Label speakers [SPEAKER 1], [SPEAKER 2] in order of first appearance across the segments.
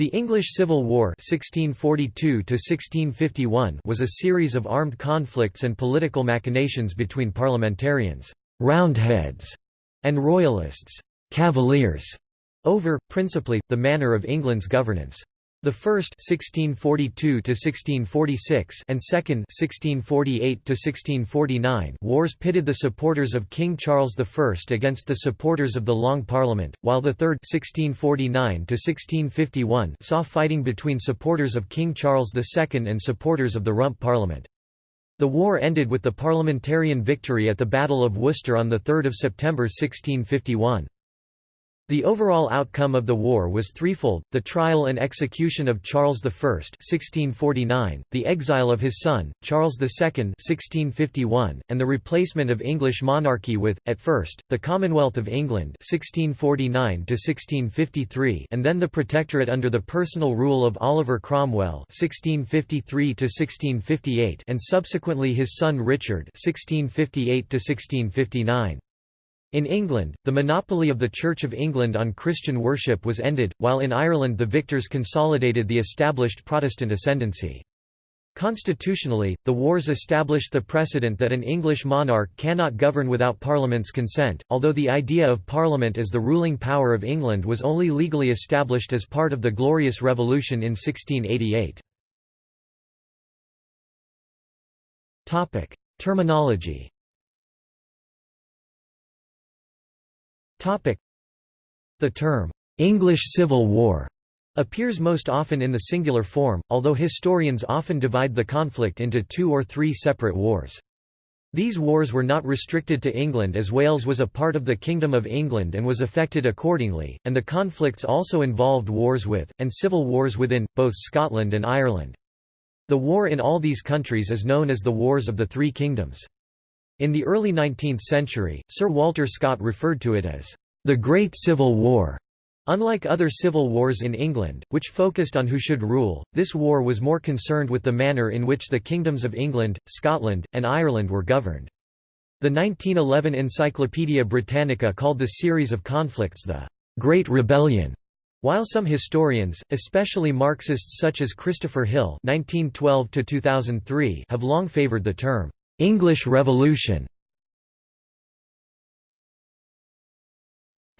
[SPEAKER 1] The English Civil War 1642 was a series of armed conflicts and political machinations between parliamentarians Roundheads and royalists Cavaliers, over, principally, the manner of England's governance. The first (1642–1646) and second (1648–1649) wars pitted the supporters of King Charles I against the supporters of the Long Parliament, while the third (1649–1651) saw fighting between supporters of King Charles II and supporters of the Rump Parliament. The war ended with the parliamentarian victory at the Battle of Worcester on 3 September 1651. The overall outcome of the war was threefold, the trial and execution of Charles I 1649, the exile of his son, Charles II 1651, and the replacement of English monarchy with, at first, the Commonwealth of England 1649 and then the Protectorate under the personal rule of Oliver Cromwell 1653 and subsequently his son Richard 1658 -1659. In England, the monopoly of the Church of England on Christian worship was ended, while in Ireland the victors consolidated the established Protestant ascendancy. Constitutionally, the wars established the precedent that an English monarch cannot govern without Parliament's consent, although the idea of Parliament as the ruling power of England was only legally established as part of the Glorious Revolution in 1688. Terminology The term, "'English Civil War' appears most often in the singular form, although historians often divide the conflict into two or three separate wars. These wars were not restricted to England as Wales was a part of the Kingdom of England and was affected accordingly, and the conflicts also involved wars with, and civil wars within, both Scotland and Ireland. The war in all these countries is known as the Wars of the Three Kingdoms. In the early 19th century, Sir Walter Scott referred to it as the Great Civil War. Unlike other civil wars in England, which focused on who should rule, this war was more concerned with the manner in which the kingdoms of England, Scotland, and Ireland were governed. The 1911 Encyclopaedia Britannica called the series of conflicts the Great Rebellion. While some historians, especially Marxists such as Christopher Hill (1912–2003), have long favored the term English Revolution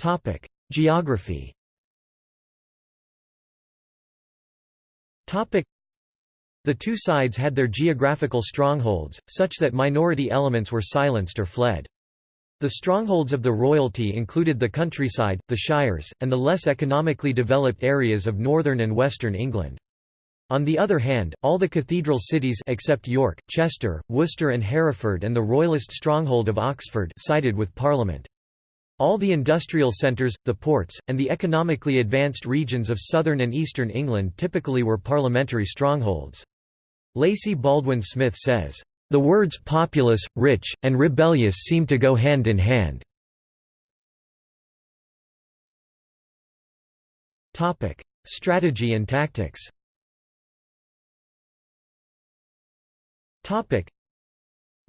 [SPEAKER 1] Topic: Geography. Topic: The two sides had their geographical strongholds, such that minority elements were silenced or fled. The strongholds of the royalty included the countryside, the shires, and the less economically developed areas of northern and western England. On the other hand, all the cathedral cities except York, Chester, Worcester and Hereford and the royalist stronghold of Oxford sided with Parliament. All the industrial centres, the ports, and the economically advanced regions of southern and eastern England typically were parliamentary strongholds. Lacey Baldwin Smith says, "...the words populous, rich, and rebellious seem to go hand in hand." Strategy and tactics Topic.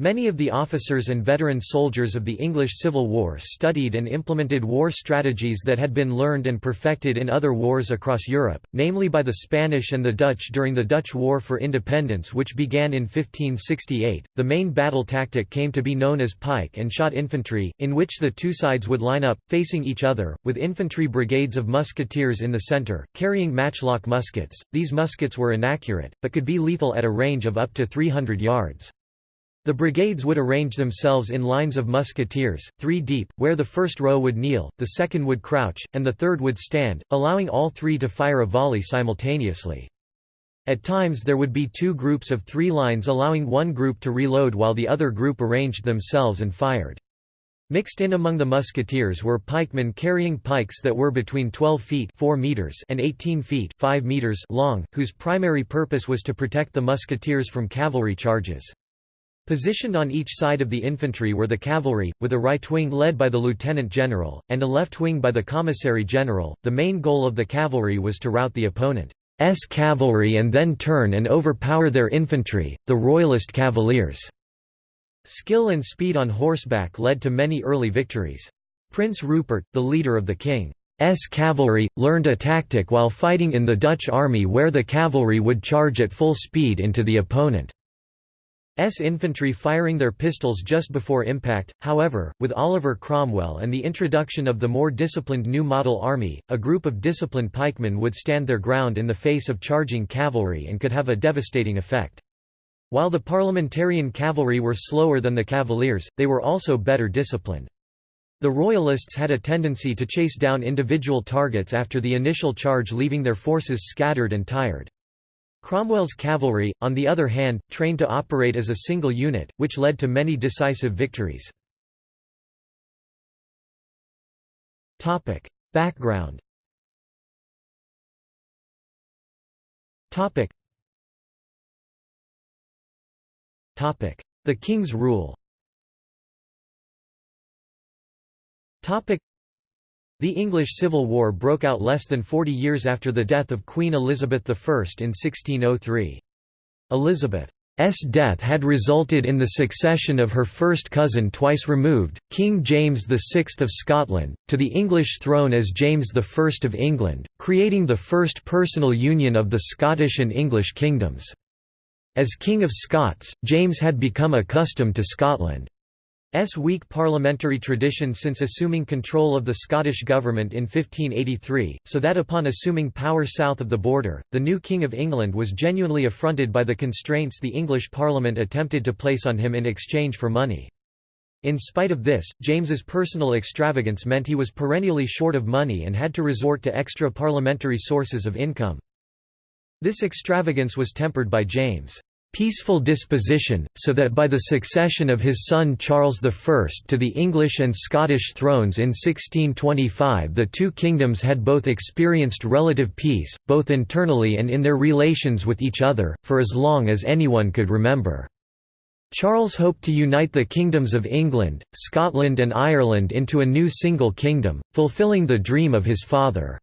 [SPEAKER 1] Many of the officers and veteran soldiers of the English Civil War studied and implemented war strategies that had been learned and perfected in other wars across Europe, namely by the Spanish and the Dutch during the Dutch War for Independence which began in 1568. The main battle tactic came to be known as pike and shot infantry, in which the two sides would line up, facing each other, with infantry brigades of musketeers in the centre, carrying matchlock muskets. These muskets were inaccurate, but could be lethal at a range of up to 300 yards. The brigades would arrange themselves in lines of musketeers, three deep, where the first row would kneel, the second would crouch, and the third would stand, allowing all three to fire a volley simultaneously. At times there would be two groups of three lines allowing one group to reload while the other group arranged themselves and fired. Mixed in among the musketeers were pikemen carrying pikes that were between 12 feet 4 meters and 18 feet 5 meters long, whose primary purpose was to protect the musketeers from cavalry charges. Positioned on each side of the infantry were the cavalry, with a right wing led by the lieutenant general, and a left wing by the commissary general. The main goal of the cavalry was to rout the opponent's cavalry and then turn and overpower their infantry, the royalist cavaliers. Skill and speed on horseback led to many early victories. Prince Rupert, the leader of the king's cavalry, learned a tactic while fighting in the Dutch army where the cavalry would charge at full speed into the opponent's infantry firing their pistols just before impact. However, with Oliver Cromwell and the introduction of the more disciplined new model army, a group of disciplined pikemen would stand their ground in the face of charging cavalry and could have a devastating effect. While the parliamentarian cavalry were slower than the cavaliers, they were also better disciplined. The Royalists had a tendency to chase down individual targets after the initial charge leaving their forces scattered and tired. Cromwell's cavalry, on the other hand, trained to operate as a single unit, which led to many decisive victories. Background The King's rule the English Civil War broke out less than 40 years after the death of Queen Elizabeth I in 1603. Elizabeth's death had resulted in the succession of her first cousin twice removed, King James VI of Scotland, to the English throne as James I of England, creating the first personal union of the Scottish and English kingdoms. As King of Scots, James had become accustomed to Scotland. S weak parliamentary tradition since assuming control of the Scottish government in 1583, so that upon assuming power south of the border, the new King of England was genuinely affronted by the constraints the English Parliament attempted to place on him in exchange for money. In spite of this, James's personal extravagance meant he was perennially short of money and had to resort to extra parliamentary sources of income. This extravagance was tempered by James' peaceful disposition, so that by the succession of his son Charles I to the English and Scottish thrones in 1625 the two kingdoms had both experienced relative peace, both internally and in their relations with each other, for as long as anyone could remember. Charles hoped to unite the kingdoms of England, Scotland and Ireland into a new single kingdom, fulfilling the dream of his father.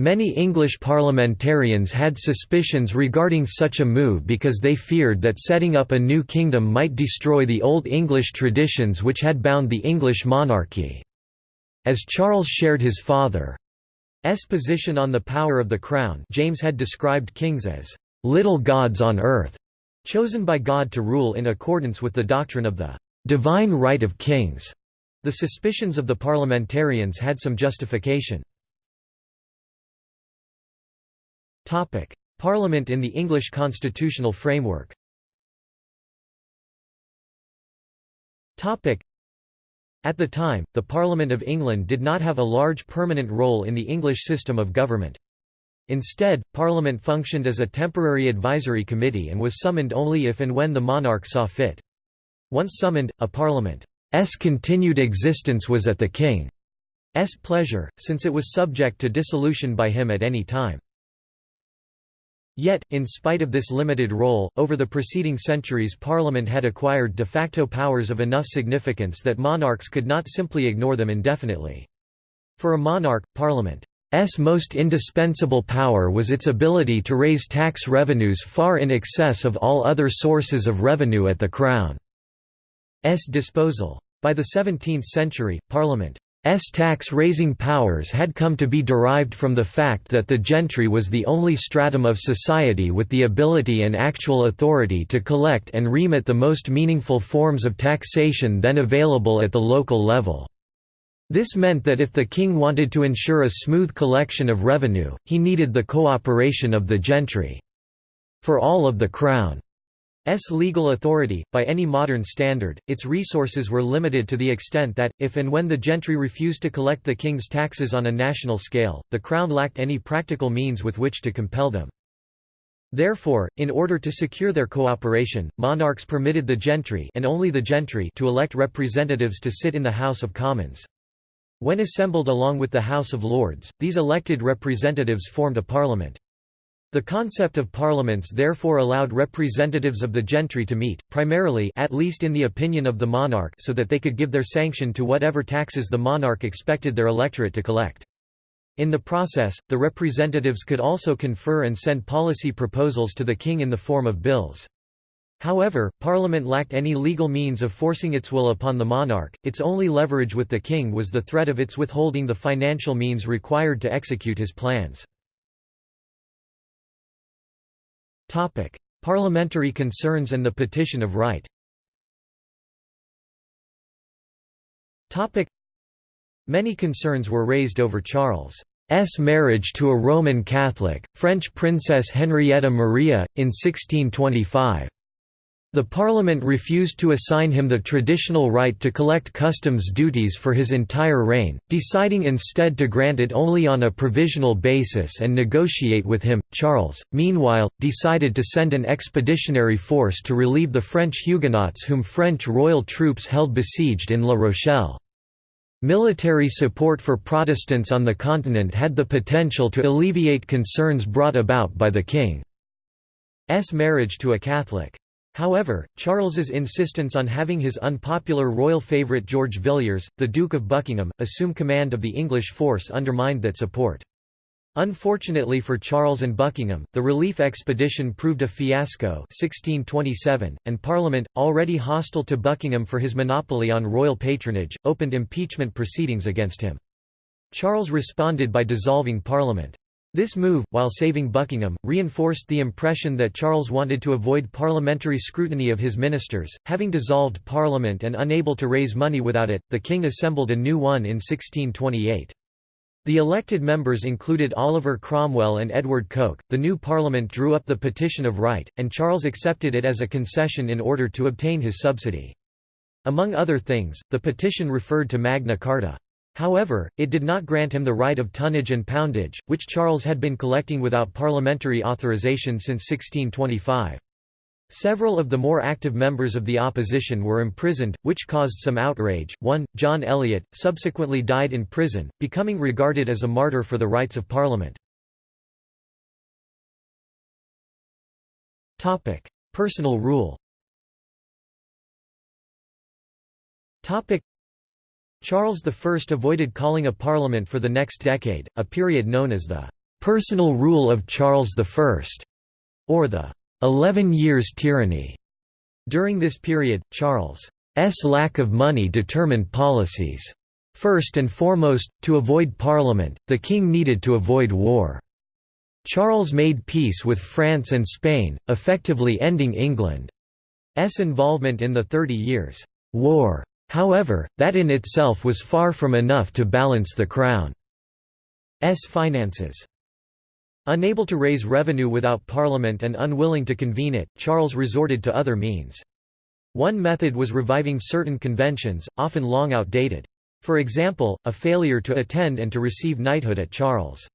[SPEAKER 1] Many English parliamentarians had suspicions regarding such a move because they feared that setting up a new kingdom might destroy the old English traditions which had bound the English monarchy. As Charles shared his father's position on the power of the crown James had described kings as «little gods on earth», chosen by God to rule in accordance with the doctrine of the «divine right of kings». The suspicions of the parliamentarians had some justification. Parliament in the English constitutional framework At the time, the Parliament of England did not have a large permanent role in the English system of government. Instead, Parliament functioned as a temporary advisory committee and was summoned only if and when the monarch saw fit. Once summoned, a Parliament's continued existence was at the King's pleasure, since it was subject to dissolution by him at any time. Yet, in spite of this limited role, over the preceding centuries Parliament had acquired de facto powers of enough significance that monarchs could not simply ignore them indefinitely. For a monarch, Parliament's most indispensable power was its ability to raise tax revenues far in excess of all other sources of revenue at the Crown's disposal. By the 17th century, Parliament S tax-raising powers had come to be derived from the fact that the gentry was the only stratum of society with the ability and actual authority to collect and remit the most meaningful forms of taxation then available at the local level. This meant that if the king wanted to ensure a smooth collection of revenue, he needed the cooperation of the gentry. For all of the crown S legal authority, by any modern standard, its resources were limited to the extent that, if and when the gentry refused to collect the king's taxes on a national scale, the crown lacked any practical means with which to compel them. Therefore, in order to secure their cooperation, monarchs permitted the gentry and only the gentry to elect representatives to sit in the House of Commons. When assembled along with the House of Lords, these elected representatives formed a parliament. The concept of parliaments therefore allowed representatives of the gentry to meet, primarily at least in the opinion of the monarch so that they could give their sanction to whatever taxes the monarch expected their electorate to collect. In the process, the representatives could also confer and send policy proposals to the king in the form of bills. However, Parliament lacked any legal means of forcing its will upon the monarch, its only leverage with the king was the threat of its withholding the financial means required to execute his plans. Parliamentary concerns and the Petition of Right. Many concerns were raised over Charles' marriage to a Roman Catholic, French Princess Henrietta Maria, in 1625. The Parliament refused to assign him the traditional right to collect customs duties for his entire reign, deciding instead to grant it only on a provisional basis and negotiate with him. Charles, meanwhile, decided to send an expeditionary force to relieve the French Huguenots whom French royal troops held besieged in La Rochelle. Military support for Protestants on the continent had the potential to alleviate concerns brought about by the king's marriage to a Catholic. However, Charles's insistence on having his unpopular royal favourite George Villiers, the Duke of Buckingham, assume command of the English force undermined that support. Unfortunately for Charles and Buckingham, the relief expedition proved a fiasco 1627, and Parliament, already hostile to Buckingham for his monopoly on royal patronage, opened impeachment proceedings against him. Charles responded by dissolving Parliament. This move, while saving Buckingham, reinforced the impression that Charles wanted to avoid parliamentary scrutiny of his ministers. Having dissolved Parliament and unable to raise money without it, the king assembled a new one in 1628. The elected members included Oliver Cromwell and Edward Coke. The new Parliament drew up the Petition of Right, and Charles accepted it as a concession in order to obtain his subsidy. Among other things, the petition referred to Magna Carta. However, it did not grant him the right of tonnage and poundage, which Charles had been collecting without parliamentary authorization since 1625. Several of the more active members of the opposition were imprisoned, which caused some outrage. One, John Eliot, subsequently died in prison, becoming regarded as a martyr for the rights of Parliament. Topic: Personal rule Charles I avoided calling a parliament for the next decade, a period known as the «personal rule of Charles I» or the «eleven years tyranny». During this period, Charles' lack of money determined policies. First and foremost, to avoid parliament, the king needed to avoid war. Charles made peace with France and Spain, effectively ending England's involvement in the Thirty Years' War. However, that in itself was far from enough to balance the Crown's finances. Unable to raise revenue without Parliament and unwilling to convene it, Charles resorted to other means. One method was reviving certain conventions, often long outdated. For example, a failure to attend and to receive knighthood at Charles'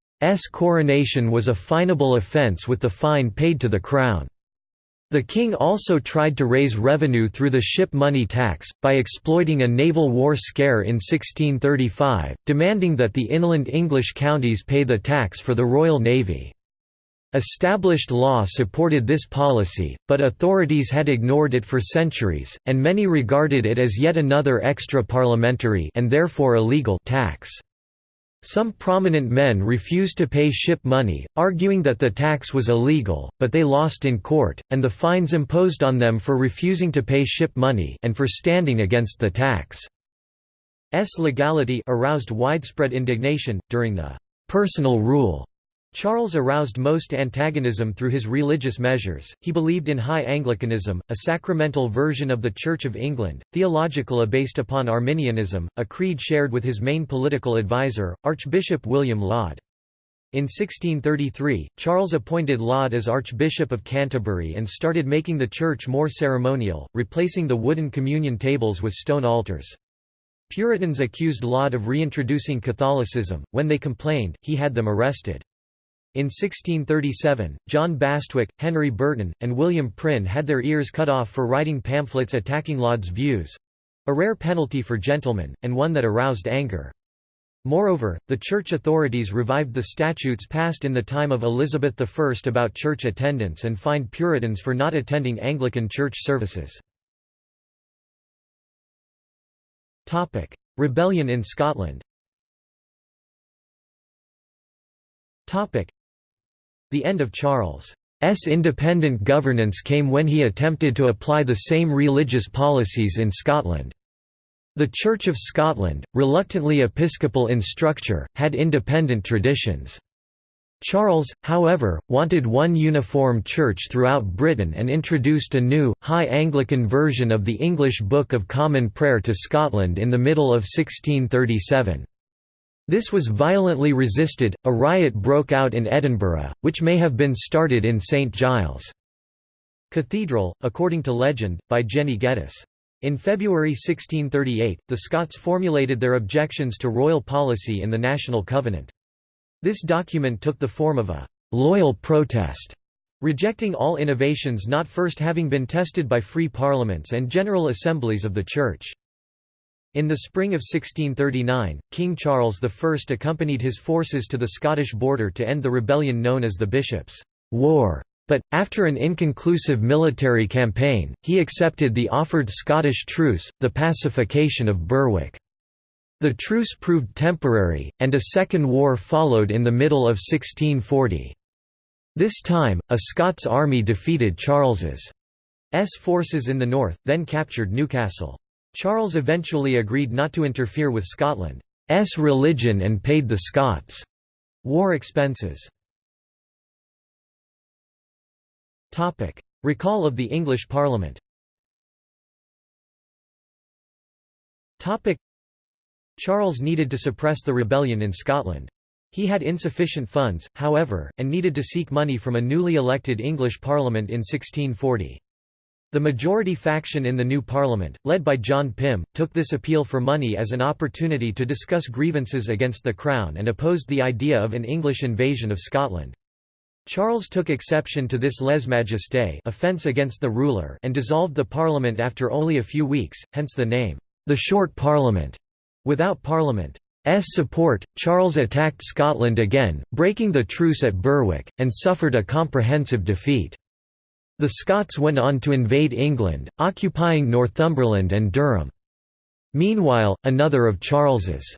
[SPEAKER 1] coronation was a finable offence with the fine paid to the Crown. The king also tried to raise revenue through the ship money tax, by exploiting a naval war scare in 1635, demanding that the inland English counties pay the tax for the Royal Navy. Established law supported this policy, but authorities had ignored it for centuries, and many regarded it as yet another extra-parliamentary and therefore illegal tax. Some prominent men refused to pay ship money, arguing that the tax was illegal, but they lost in court, and the fines imposed on them for refusing to pay ship money and for standing against the tax's legality aroused widespread indignation. During the personal rule Charles aroused most antagonism through his religious measures. He believed in High Anglicanism, a sacramental version of the Church of England, theologically based upon Arminianism, a creed shared with his main political advisor, Archbishop William Laud. In 1633, Charles appointed Laud as Archbishop of Canterbury and started making the church more ceremonial, replacing the wooden communion tables with stone altars. Puritans accused Laud of reintroducing Catholicism. When they complained, he had them arrested. In 1637, John Bastwick, Henry Burton, and William Prynne had their ears cut off for writing pamphlets attacking Laud's views—a rare penalty for gentlemen, and one that aroused anger. Moreover, the church authorities revived the statutes passed in the time of Elizabeth I about church attendance and fined Puritans for not attending Anglican church services. Rebellion in Scotland the end of Charles' independent governance came when he attempted to apply the same religious policies in Scotland. The Church of Scotland, reluctantly episcopal in structure, had independent traditions. Charles, however, wanted one uniform church throughout Britain and introduced a new, High Anglican version of the English Book of Common Prayer to Scotland in the middle of 1637. This was violently resisted, a riot broke out in Edinburgh, which may have been started in St Giles' Cathedral, according to legend, by Jenny Geddes. In February 1638, the Scots formulated their objections to royal policy in the National Covenant. This document took the form of a «loyal protest», rejecting all innovations not first having been tested by free parliaments and general assemblies of the Church. In the spring of 1639, King Charles I accompanied his forces to the Scottish border to end the rebellion known as the Bishops' War. But, after an inconclusive military campaign, he accepted the offered Scottish truce, the pacification of Berwick. The truce proved temporary, and a second war followed in the middle of 1640. This time, a Scots army defeated Charles's forces in the north, then captured Newcastle. Charles eventually agreed not to interfere with Scotland's religion and paid the Scots' war expenses. Recall of the English Parliament Charles needed to suppress the rebellion in Scotland. He had insufficient funds, however, and needed to seek money from a newly elected English Parliament in 1640. The majority faction in the new Parliament, led by John Pym, took this appeal for money as an opportunity to discuss grievances against the Crown and opposed the idea of an English invasion of Scotland. Charles took exception to this lèse-majesté offence against the ruler and dissolved the Parliament after only a few weeks, hence the name, the Short Parliament. Without Parliament's support, Charles attacked Scotland again, breaking the truce at Berwick, and suffered a comprehensive defeat. The Scots went on to invade England, occupying Northumberland and Durham. Meanwhile, another of Charles's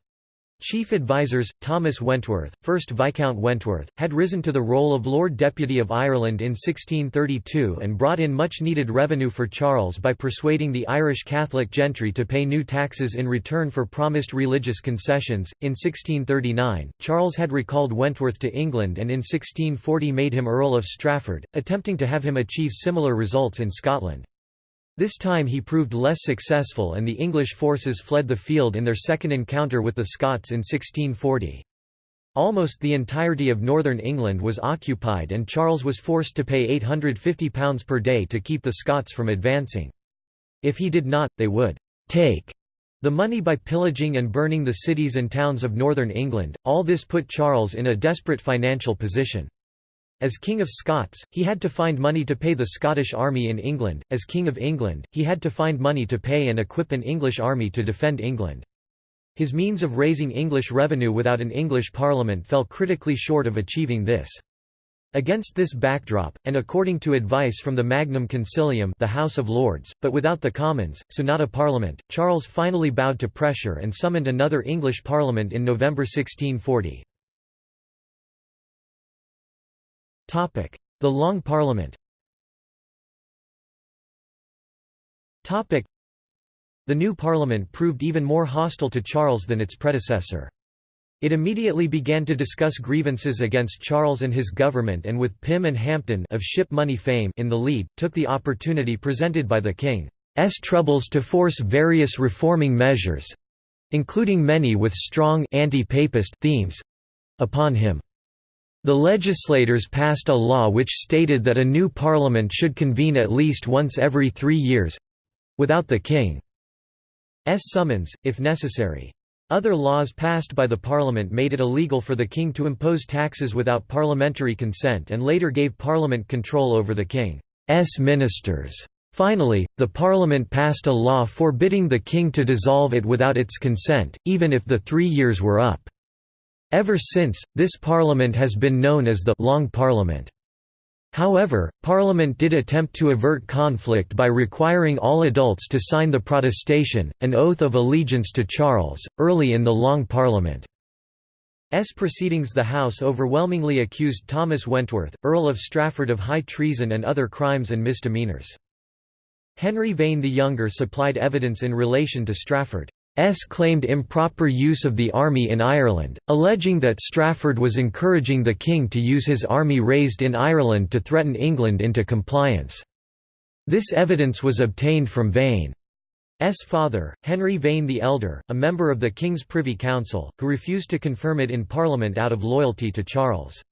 [SPEAKER 1] Chief advisers, Thomas Wentworth, 1st Viscount Wentworth, had risen to the role of Lord Deputy of Ireland in 1632 and brought in much needed revenue for Charles by persuading the Irish Catholic gentry to pay new taxes in return for promised religious concessions. In 1639, Charles had recalled Wentworth to England and in 1640 made him Earl of Strafford, attempting to have him achieve similar results in Scotland. This time he proved less successful and the English forces fled the field in their second encounter with the Scots in 1640. Almost the entirety of northern England was occupied and Charles was forced to pay £850 per day to keep the Scots from advancing. If he did not, they would «take» the money by pillaging and burning the cities and towns of northern England. All this put Charles in a desperate financial position. As King of Scots, he had to find money to pay the Scottish army in England, as King of England, he had to find money to pay and equip an English army to defend England. His means of raising English revenue without an English parliament fell critically short of achieving this. Against this backdrop, and according to advice from the Magnum Concilium the House of Lords, but without the Commons, so not a parliament, Charles finally bowed to pressure and summoned another English parliament in November 1640. The Long Parliament The new parliament proved even more hostile to Charles than its predecessor. It immediately began to discuss grievances against Charles and his government and with Pym and Hampden of ship money fame in the lead, took the opportunity presented by the king's troubles to force various reforming measures—including many with strong anti-papist themes—upon him. The legislators passed a law which stated that a new parliament should convene at least once every three years—without the king's summons, if necessary. Other laws passed by the parliament made it illegal for the king to impose taxes without parliamentary consent and later gave parliament control over the king's ministers. Finally, the parliament passed a law forbidding the king to dissolve it without its consent, even if the three years were up. Ever since, this parliament has been known as the «Long Parliament». However, Parliament did attempt to avert conflict by requiring all adults to sign the Protestation, an oath of allegiance to Charles, early in the Long Parliament. As proceedings the House overwhelmingly accused Thomas Wentworth, Earl of Strafford of high treason and other crimes and misdemeanours. Henry Vane the Younger supplied evidence in relation to Strafford. S claimed improper use of the army in Ireland, alleging that Strafford was encouraging the king to use his army raised in Ireland to threaten England into compliance. This evidence was obtained from Vane's father, Henry Vane the Elder, a member of the King's Privy Council, who refused to confirm it in Parliament out of loyalty to Charles.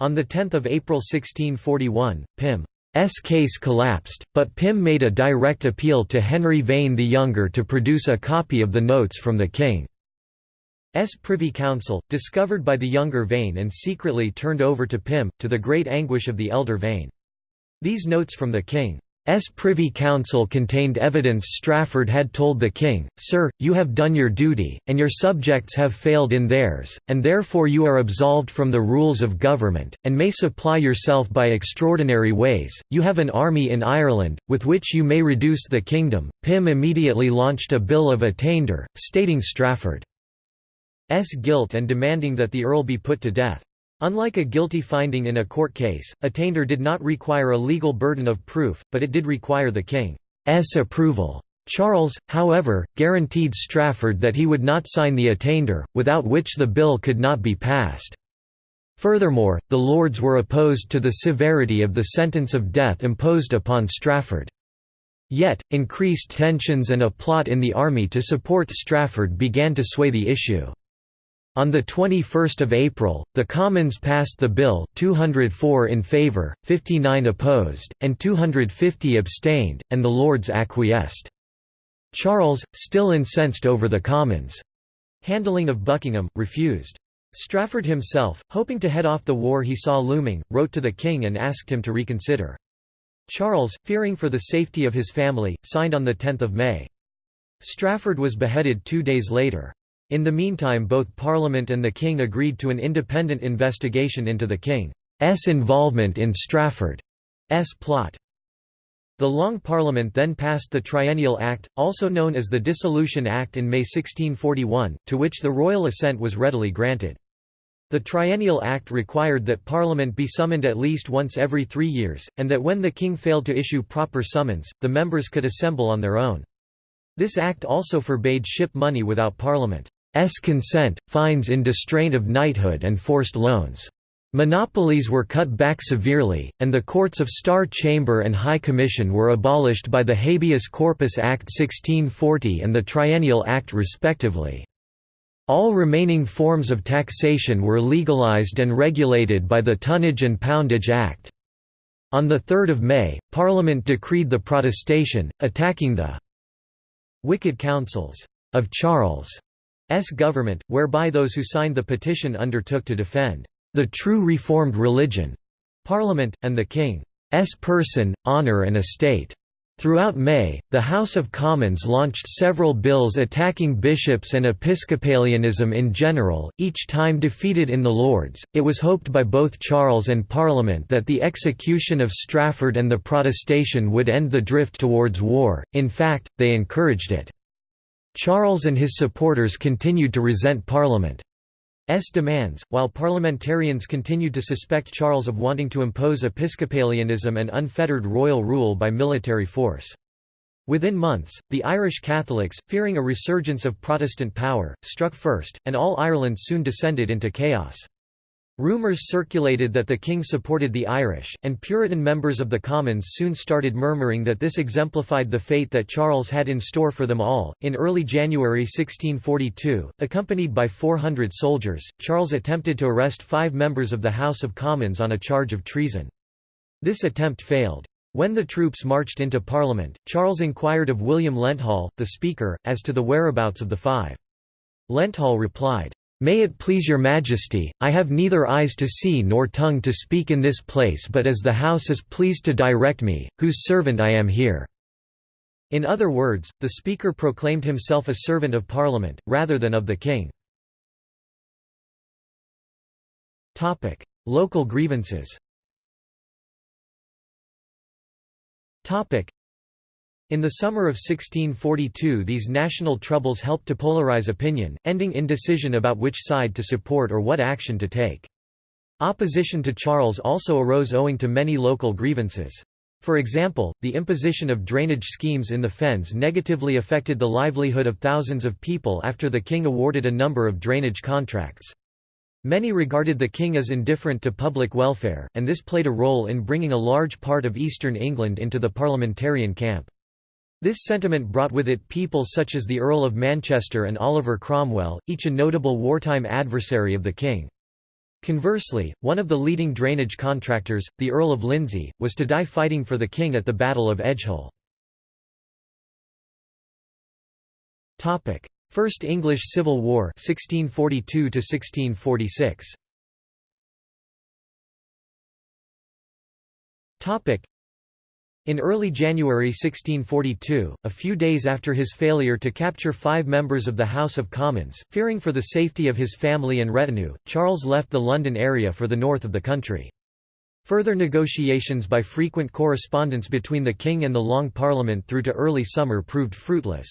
[SPEAKER 1] On 10 April 1641, Pym S case collapsed, but Pym made a direct appeal to Henry Vane the Younger to produce a copy of the notes from the King's Privy Council, discovered by the younger Vane and secretly turned over to Pym, to the great anguish of the elder Vane. These notes from the King S. Privy Council contained evidence Strafford had told the king, Sir, you have done your duty, and your subjects have failed in theirs, and therefore you are absolved from the rules of government, and may supply yourself by extraordinary ways. You have an army in Ireland, with which you may reduce the kingdom. Pym immediately launched a bill of attainder, stating Strafford's guilt and demanding that the earl be put to death. Unlike a guilty finding in a court case, attainder did not require a legal burden of proof, but it did require the king's approval. Charles, however, guaranteed Strafford that he would not sign the attainder, without which the bill could not be passed. Furthermore, the Lords were opposed to the severity of the sentence of death imposed upon Strafford. Yet, increased tensions and a plot in the army to support Strafford began to sway the issue. On 21 April, the Commons passed the bill 204 in favour, 59 opposed, and 250 abstained, and the Lords acquiesced. Charles, still incensed over the Commons' handling of Buckingham, refused. Strafford himself, hoping to head off the war he saw looming, wrote to the king and asked him to reconsider. Charles, fearing for the safety of his family, signed on 10 May. Strafford was beheaded two days later. In the meantime both Parliament and the King agreed to an independent investigation into the King's involvement in Strafford's plot. The Long Parliament then passed the Triennial Act, also known as the Dissolution Act in May 1641, to which the royal assent was readily granted. The Triennial Act required that Parliament be summoned at least once every three years, and that when the king failed to issue proper summons, the members could assemble on their own. This act also forbade ship money without Parliament. S consent, fines in distraint of knighthood and forced loans. Monopolies were cut back severely, and the courts of Star Chamber and High Commission were abolished by the Habeas Corpus Act 1640 and the Triennial Act respectively. All remaining forms of taxation were legalized and regulated by the Tonnage and Poundage Act. On 3 May, Parliament decreed the protestation, attacking the «wicked councils» of Charles government, whereby those who signed the petition undertook to defend the true Reformed religion, Parliament, and the King's person, honour and estate. Throughout May, the House of Commons launched several bills attacking bishops and Episcopalianism in general, each time defeated in the Lords. It was hoped by both Charles and Parliament that the execution of Strafford and the protestation would end the drift towards war, in fact, they encouraged it. Charles and his supporters continued to resent Parliament's demands, while parliamentarians continued to suspect Charles of wanting to impose Episcopalianism and unfettered royal rule by military force. Within months, the Irish Catholics, fearing a resurgence of Protestant power, struck first, and all Ireland soon descended into chaos. Rumours circulated that the king supported the Irish, and Puritan members of the Commons soon started murmuring that this exemplified the fate that Charles had in store for them all. In early January 1642, accompanied by 400 soldiers, Charles attempted to arrest five members of the House of Commons on a charge of treason. This attempt failed. When the troops marched into Parliament, Charles inquired of William Lenthall, the Speaker, as to the whereabouts of the five. Lenthall replied, May it please your majesty, I have neither eyes to see nor tongue to speak in this place but as the house is pleased to direct me, whose servant I am here." In other words, the speaker proclaimed himself a servant of parliament, rather than of the king. Local grievances In the summer of 1642 these national troubles helped to polarize opinion, ending in indecision about which side to support or what action to take. Opposition to Charles also arose owing to many local grievances. For example, the imposition of drainage schemes in the fens negatively affected the livelihood of thousands of people after the king awarded a number of drainage contracts. Many regarded the king as indifferent to public welfare, and this played a role in bringing a large part of eastern England into the parliamentarian camp. This sentiment brought with it people such as the Earl of Manchester and Oliver Cromwell, each a notable wartime adversary of the king. Conversely, one of the leading drainage contractors, the Earl of Lindsey, was to die fighting for the king at the Battle of Edgehill. First English Civil War 1642 1646. In early January 1642, a few days after his failure to capture five members of the House of Commons, fearing for the safety of his family and retinue, Charles left the London area for the north of the country. Further negotiations by frequent correspondence between the king and the Long Parliament through to early summer proved fruitless.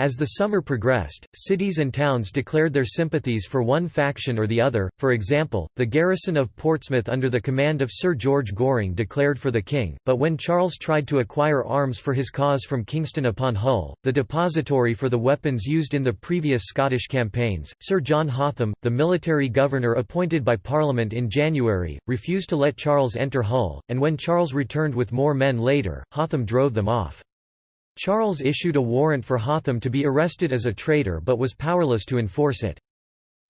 [SPEAKER 1] As the summer progressed, cities and towns declared their sympathies for one faction or the other, for example, the garrison of Portsmouth under the command of Sir George Goring declared for the king, but when Charles tried to acquire arms for his cause from Kingston upon Hull, the depository for the weapons used in the previous Scottish campaigns, Sir John Hotham, the military governor appointed by Parliament in January, refused to let Charles enter Hull, and when Charles returned with more men later, Hotham drove them off. Charles issued a warrant for Hotham to be arrested as a traitor but was powerless to enforce it.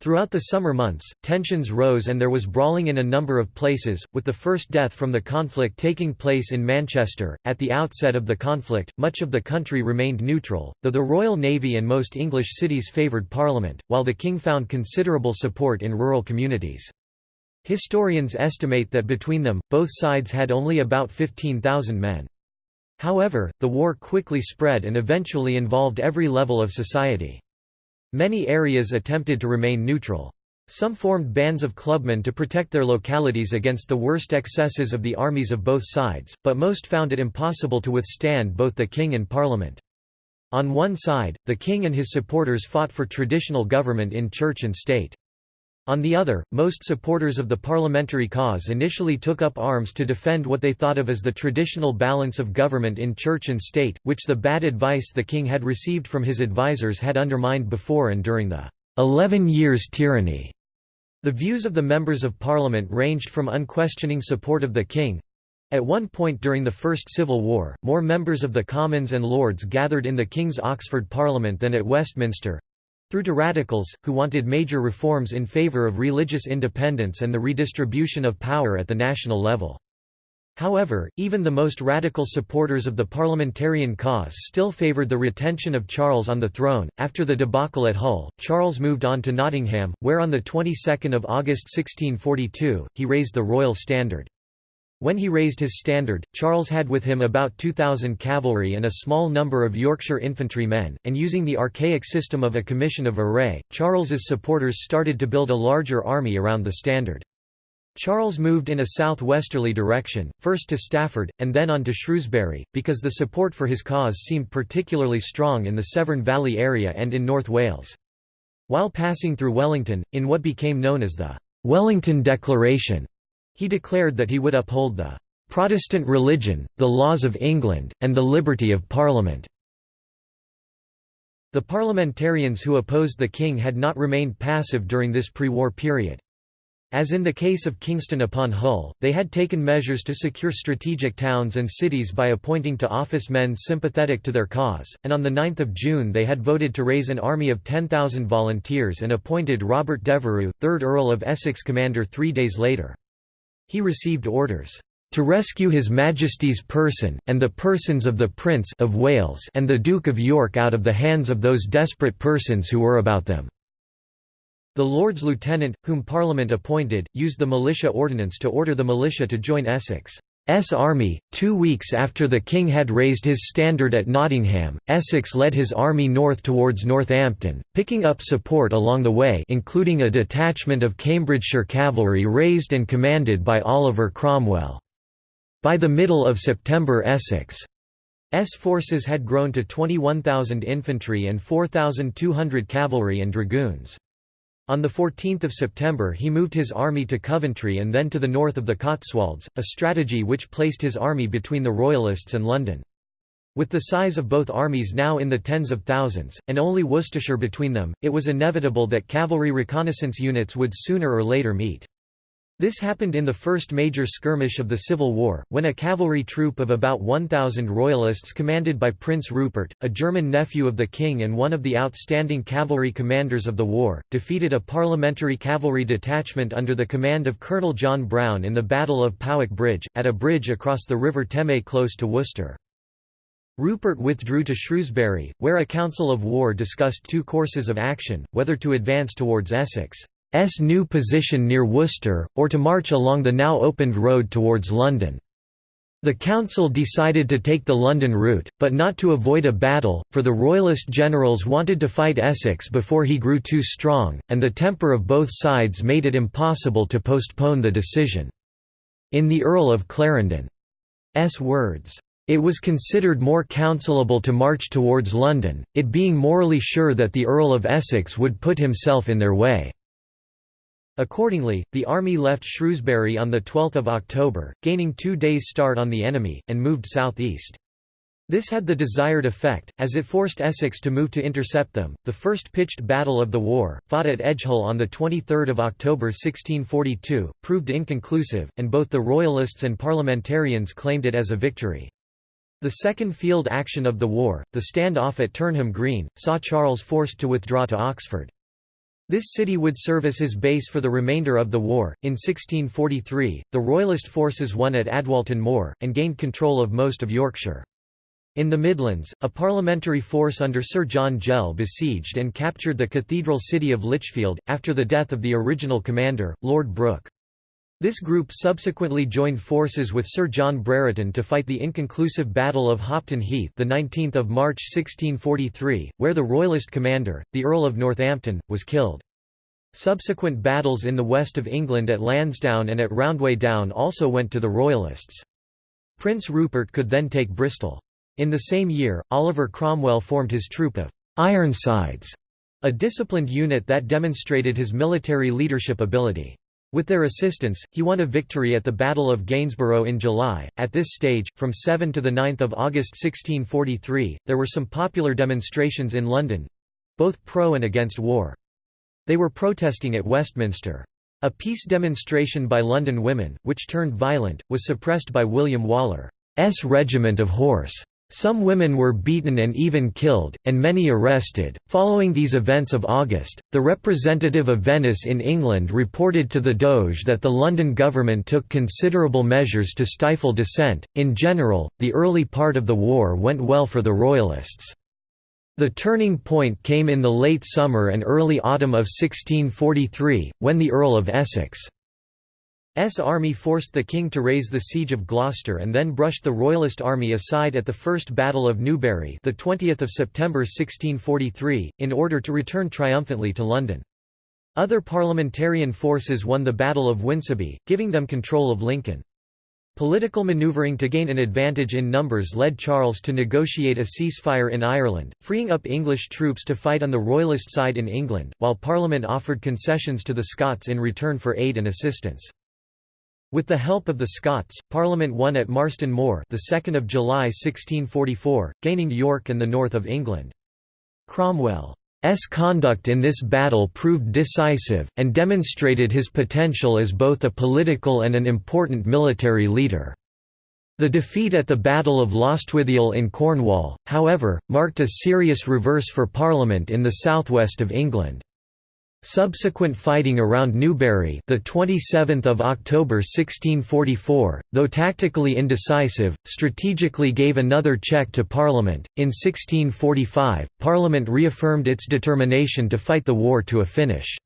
[SPEAKER 1] Throughout the summer months, tensions rose and there was brawling in a number of places, with the first death from the conflict taking place in Manchester. At the outset of the conflict, much of the country remained neutral, though the Royal Navy and most English cities favoured Parliament, while the King found considerable support in rural communities. Historians estimate that between them, both sides had only about 15,000 men. However, the war quickly spread and eventually involved every level of society. Many areas attempted to remain neutral. Some formed bands of clubmen to protect their localities against the worst excesses of the armies of both sides, but most found it impossible to withstand both the king and parliament. On one side, the king and his supporters fought for traditional government in church and state. On the other, most supporters of the parliamentary cause initially took up arms to defend what they thought of as the traditional balance of government in church and state, which the bad advice the king had received from his advisers had undermined before and during the Eleven Years' Tyranny. The views of the members of parliament ranged from unquestioning support of the king, at one point during the First Civil War, more members of the Commons and Lords gathered in the King's Oxford Parliament than at Westminster, through to radicals, who wanted major reforms in favour of religious independence and the redistribution of power at the national level. However, even the most radical supporters of the parliamentarian cause still favoured the retention of Charles on the throne. After the debacle at Hull, Charles moved on to Nottingham, where on the 22nd of August 1642, he raised the royal standard. When he raised his standard, Charles had with him about 2,000 cavalry and a small number of Yorkshire infantry men, and using the archaic system of a commission of array, Charles's supporters started to build a larger army around the standard. Charles moved in a southwesterly direction, first to Stafford, and then on to Shrewsbury, because the support for his cause seemed particularly strong in the Severn Valley area and in North Wales. While passing through Wellington, in what became known as the Wellington Declaration, he declared that he would uphold the "...Protestant religion, the laws of England, and the liberty of Parliament." The parliamentarians who opposed the king had not remained passive during this pre-war period. As in the case of Kingston upon Hull, they had taken measures to secure strategic towns and cities by appointing to office men sympathetic to their cause, and on 9 June they had voted to raise an army of 10,000 volunteers and appointed Robert Devereux, 3rd Earl of Essex commander three days later. He received orders to rescue His Majesty's person, and the persons of the Prince of Wales and the Duke of York out of the hands of those desperate persons who were about them." The Lords Lieutenant, whom Parliament appointed, used the militia ordinance to order the militia to join Essex. S army. Two weeks after the king had raised his standard at Nottingham, Essex led his army north towards Northampton, picking up support along the way including a detachment of Cambridgeshire cavalry raised and commanded by Oliver Cromwell. By the middle of September Essex's forces had grown to 21,000 infantry and 4,200 cavalry and dragoons. On 14 September he moved his army to Coventry and then to the north of the Cotswolds, a strategy which placed his army between the Royalists and London. With the size of both armies now in the tens of thousands, and only Worcestershire between them, it was inevitable that cavalry reconnaissance units would sooner or later meet. This happened in the first major skirmish of the Civil War, when a cavalry troop of about 1,000 Royalists commanded by Prince Rupert, a German nephew of the king and one of the outstanding cavalry commanders of the war, defeated a parliamentary cavalry detachment under the command of Colonel John Brown in the Battle of Powick Bridge, at a bridge across the River Teme close to Worcester. Rupert withdrew to Shrewsbury, where a council of war discussed two courses of action, whether to advance towards Essex. S new position near Worcester, or to march along the now opened road towards London. The council decided to take the London route, but not to avoid a battle, for the Royalist generals wanted to fight Essex before he grew too strong, and the temper of both sides made it impossible to postpone the decision. In the Earl of Clarendon's words, "...it was considered more counselable to march towards London, it being morally sure that the Earl of Essex would put himself in their way." Accordingly, the army left Shrewsbury on 12 October, gaining two days' start on the enemy, and moved southeast. This had the desired effect, as it forced Essex to move to intercept them. The first pitched battle of the war, fought at Edgehill on 23 October 1642, proved inconclusive, and both the Royalists and Parliamentarians claimed it as a victory. The second field action of the war, the stand-off at Turnham Green, saw Charles forced to withdraw to Oxford. This city would serve as his base for the remainder of the war. In 1643, the Royalist forces won at Adwalton Moor, and gained control of most of Yorkshire. In the Midlands, a parliamentary force under Sir John Gell besieged and captured the cathedral city of Lichfield, after the death of the original commander, Lord Brooke. This group subsequently joined forces with Sir John Brereton to fight the inconclusive Battle of Hopton Heath the 19th of March 1643, where the Royalist commander, the Earl of Northampton, was killed. Subsequent battles in the west of England at Lansdowne and at Roundway Down also went to the Royalists. Prince Rupert could then take Bristol. In the same year, Oliver Cromwell formed his troop of «Ironsides», a disciplined unit that demonstrated his military leadership ability. With their assistance, he won a victory at the Battle of Gainsborough in July. At this stage, from 7 to 9 August 1643, there were some popular demonstrations in London both pro and against war. They were protesting at Westminster. A peace demonstration by London women, which turned violent, was suppressed by William Waller's regiment of horse. Some women were beaten and even killed, and many arrested. Following these events of August, the representative of Venice in England reported to the Doge that the London government took considerable measures to stifle dissent. In general, the early part of the war went well for the Royalists. The turning point came in the late summer and early autumn of 1643, when the Earl of Essex S army forced the king to raise the siege of Gloucester and then brushed the royalist army aside at the First Battle of Newbury the 20th of September 1643 in order to return triumphantly to London. Other parliamentarian forces won the Battle of Winceby, giving them control of Lincoln. Political manoeuvring to gain an advantage in numbers led Charles to negotiate a ceasefire in Ireland, freeing up English troops to fight on the Royalist side in England, while Parliament offered concessions to the Scots in return for aid and assistance. With the help of the Scots, Parliament won at Marston Moor the 2nd of July 1644, gaining York and the north of England. Cromwell's conduct in this battle proved decisive, and demonstrated his potential as both a political and an important military leader. The defeat at the Battle of Lostwithiel in Cornwall, however, marked a serious reverse for Parliament in the southwest of England. Subsequent fighting around Newbury, the 27th of October 1644, though tactically indecisive, strategically gave another check to Parliament. In 1645, Parliament reaffirmed its determination to fight the war to a finish.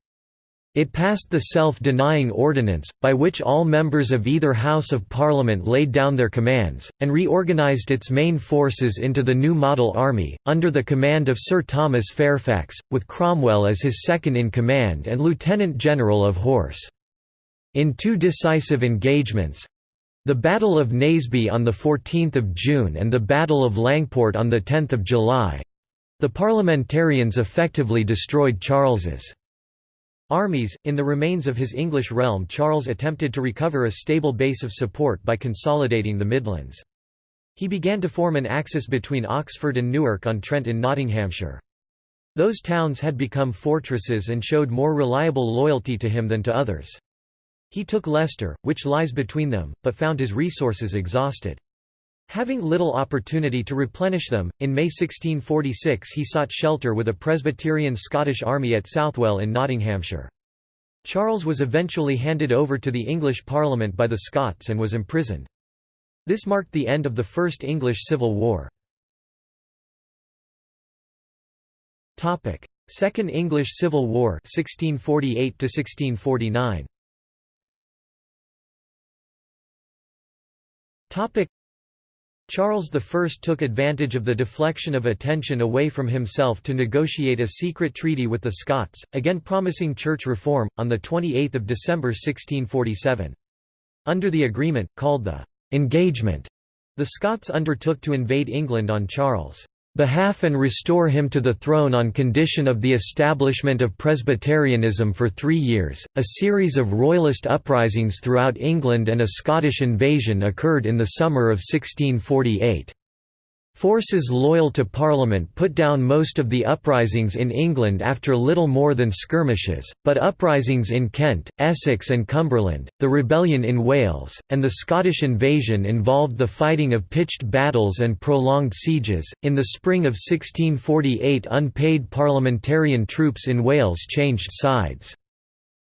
[SPEAKER 1] It passed the Self-Denying Ordinance, by which all members of either House of Parliament laid down their commands, and reorganised its main forces into the new model army, under the command of Sir Thomas Fairfax, with Cromwell as his second-in-command and Lieutenant General of Horse. In two decisive engagements, The Battle of Naseby on 14 June and the Battle of Langport on 10 July—the parliamentarians effectively destroyed Charles's armies. In the remains of his English realm Charles attempted to recover a stable base of support by consolidating the Midlands. He began to form an axis between Oxford and Newark-on-Trent in Nottinghamshire. Those towns had become fortresses and showed more reliable loyalty to him than to others. He took Leicester, which lies between them, but found his resources exhausted. Having little opportunity to replenish them, in May 1646 he sought shelter with a Presbyterian Scottish army at Southwell in Nottinghamshire. Charles was eventually handed over to the English Parliament by the Scots and was imprisoned. This marked the end of the First English Civil War. Second English Civil War 1648 1649 Charles I took advantage of the deflection of attention away from himself to negotiate a secret treaty with the Scots, again promising church reform, on 28 December 1647. Under the agreement, called the «engagement», the Scots undertook to invade England on Charles' behalf and restore him to the throne on condition of the establishment of Presbyterianism for three years. A series of royalist uprisings throughout England and a Scottish invasion occurred in the summer of 1648. Forces loyal to Parliament put down most of the uprisings in England after little more than skirmishes, but uprisings in Kent, Essex and Cumberland, the rebellion in Wales, and the Scottish invasion involved the fighting of pitched battles and prolonged sieges. In the spring of 1648, unpaid parliamentarian troops in Wales changed sides.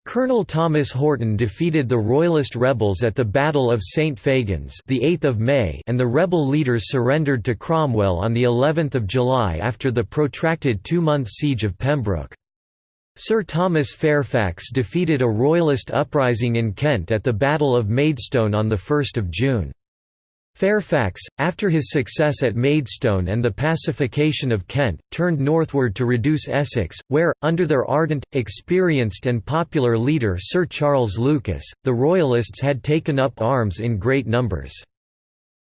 [SPEAKER 1] Colonel Thomas Horton defeated the Royalist rebels at the Battle of St Fagans, the 8th of May, and the rebel leaders surrendered to Cromwell on the 11th of July after the protracted two-month siege of Pembroke. Sir Thomas Fairfax defeated a Royalist uprising in Kent at the Battle of Maidstone on the 1st of June. Fairfax, after his success at Maidstone and the pacification of Kent, turned northward to reduce Essex, where, under their ardent, experienced and popular leader Sir Charles Lucas, the Royalists had taken up arms in great numbers.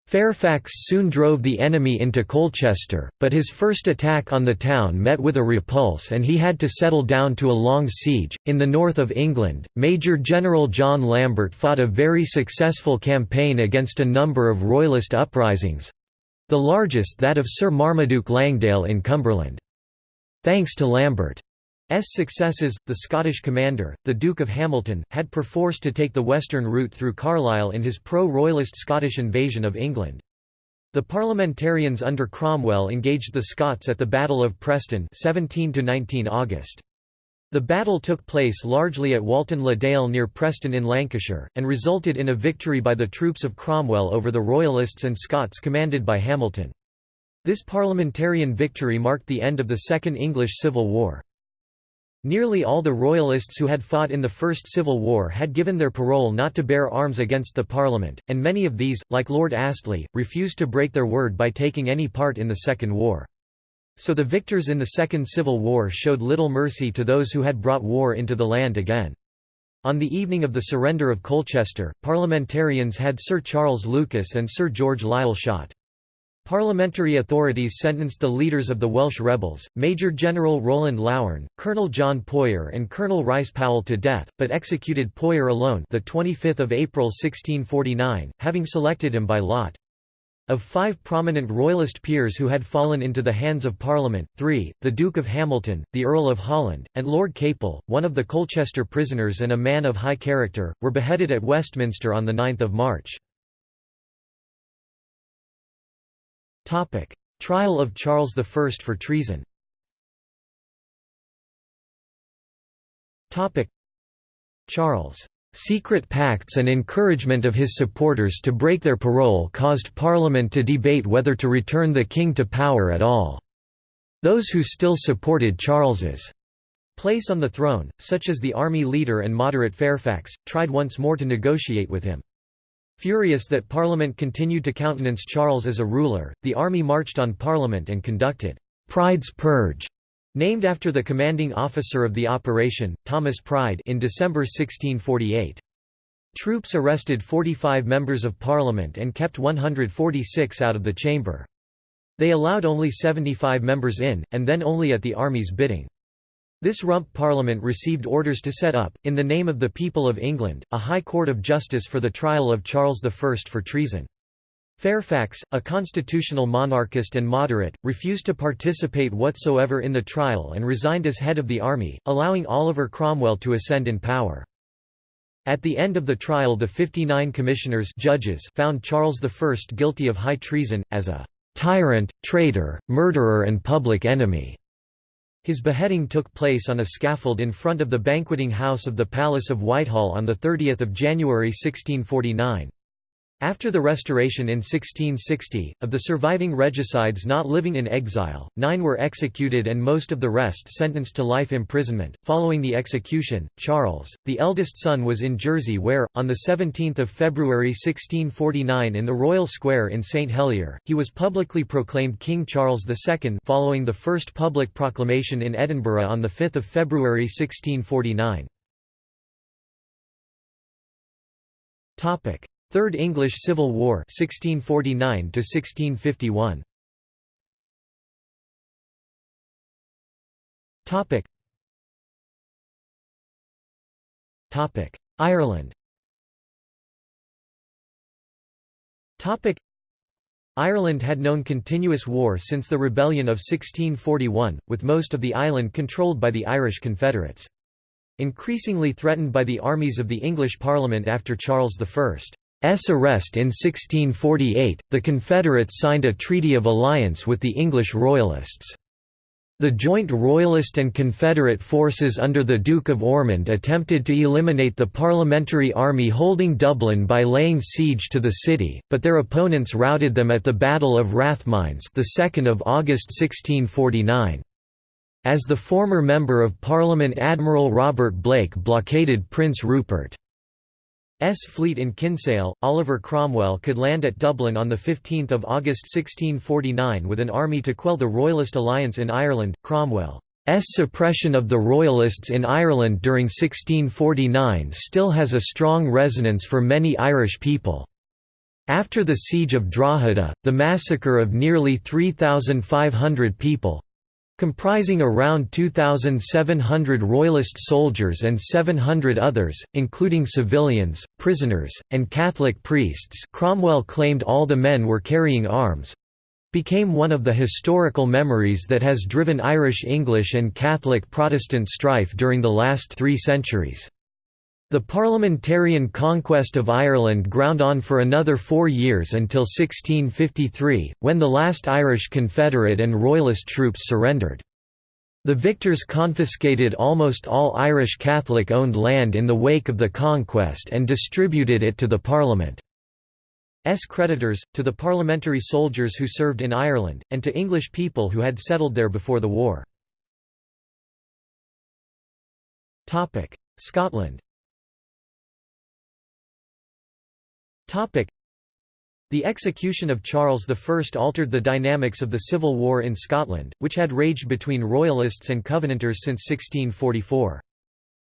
[SPEAKER 1] Fairfax soon drove the enemy into Colchester, but his first attack on the town met with a repulse and he had to settle down to a long siege. In the north of England, Major General John Lambert fought a very successful campaign against a number of Royalist uprisings the largest that of Sir Marmaduke Langdale in Cumberland. Thanks to Lambert successes, the Scottish commander, the Duke of Hamilton, had perforce to take the western route through Carlisle in his pro-royalist Scottish invasion of England. The parliamentarians under Cromwell engaged the Scots at the Battle of Preston 17 August. The battle took place largely at Walton le Dale near Preston in Lancashire, and resulted in a victory by the troops of Cromwell over the Royalists and Scots commanded by Hamilton. This parliamentarian victory marked the end of the Second English Civil War. Nearly all the Royalists who had fought in the First Civil War had given their parole not to bear arms against the Parliament, and many of these, like Lord Astley, refused to break their word by taking any part in the Second War. So the victors in the Second Civil War showed little mercy to those who had brought war into the land again. On the evening of the surrender of Colchester, parliamentarians had Sir Charles Lucas and Sir George Lisle shot. Parliamentary authorities sentenced the leaders of the Welsh rebels, Major General Rowland Laugharne, Colonel John Poyer and Colonel Rice Powell to death, but executed Poyer alone the 25th of April 1649, having selected him by lot. Of five prominent Royalist peers who had fallen into the hands of Parliament, three, the Duke of Hamilton, the Earl of Holland, and Lord Capel, one of the Colchester prisoners and a man of high character, were beheaded at Westminster on 9 March. Trial of Charles I for treason Charles' secret pacts and encouragement of his supporters to break their parole caused Parliament to debate whether to return the king to power at all. Those who still supported Charles's place on the throne, such as the army leader and moderate Fairfax, tried once more to negotiate with him. Furious that Parliament continued to countenance Charles as a ruler, the army marched on Parliament and conducted Pride's Purge, named after the commanding officer of the operation, Thomas Pride in December 1648. Troops arrested 45 members of parliament and kept 146 out of the chamber. They allowed only 75 members in, and then only at the army's bidding. This rump parliament received orders to set up, in the name of the people of England, a High Court of Justice for the trial of Charles I for treason. Fairfax, a constitutional monarchist and moderate, refused to participate whatsoever in the trial and resigned as head of the army, allowing Oliver Cromwell to ascend in power. At the end of the trial the 59 commissioners judges found Charles I guilty of high treason, as a "...tyrant, traitor, murderer and public enemy." His beheading took place on a scaffold in front of the banqueting house of the Palace of Whitehall on 30 January 1649. After the Restoration in 1660, of the surviving regicides not living in exile, nine were executed and most of the rest sentenced to life imprisonment. Following the execution, Charles, the eldest son, was in Jersey, where, on 17 February 1649 in the Royal Square in St Helier, he was publicly proclaimed King Charles II, following the first public proclamation in Edinburgh on 5 February 1649. Third English Civil War 1649 to 1651 Topic. Topic. Ireland. Topic. Ireland had known continuous war since the rebellion of 1641 with most of the island controlled by the Irish Confederates. Increasingly threatened by the armies of the English Parliament after Charles I arrest in 1648, the Confederates signed a treaty of alliance with the English Royalists. The joint Royalist and Confederate forces under the Duke of Ormond attempted to eliminate the Parliamentary Army holding Dublin by laying siege to the city, but their opponents routed them at the Battle of Rathmines the 2nd of August 1649. As the former Member of Parliament Admiral Robert Blake blockaded Prince Rupert S fleet in Kinsale, Oliver Cromwell could land at Dublin on 15 August 1649 with an army to quell the Royalist alliance in Ireland. Cromwell's suppression of the Royalists in Ireland during 1649 still has a strong resonance for many Irish people. After the Siege of Drogheda, the massacre of nearly 3,500 people, comprising around 2,700 Royalist soldiers and 700 others, including civilians, prisoners, and Catholic priests Cromwell claimed all the men were carrying arms—became one of the historical memories that has driven Irish English and Catholic Protestant strife during the last three centuries. The parliamentarian conquest of Ireland ground on for another four years until 1653, when the last Irish Confederate and Royalist troops surrendered. The victors confiscated almost all Irish Catholic-owned land in the wake of the conquest and distributed it to the Parliament's creditors, to the parliamentary soldiers who served in Ireland, and to English people who had settled there before the war. Scotland The execution of Charles I altered the dynamics of the civil war in Scotland, which had raged between Royalists and Covenanters since 1644.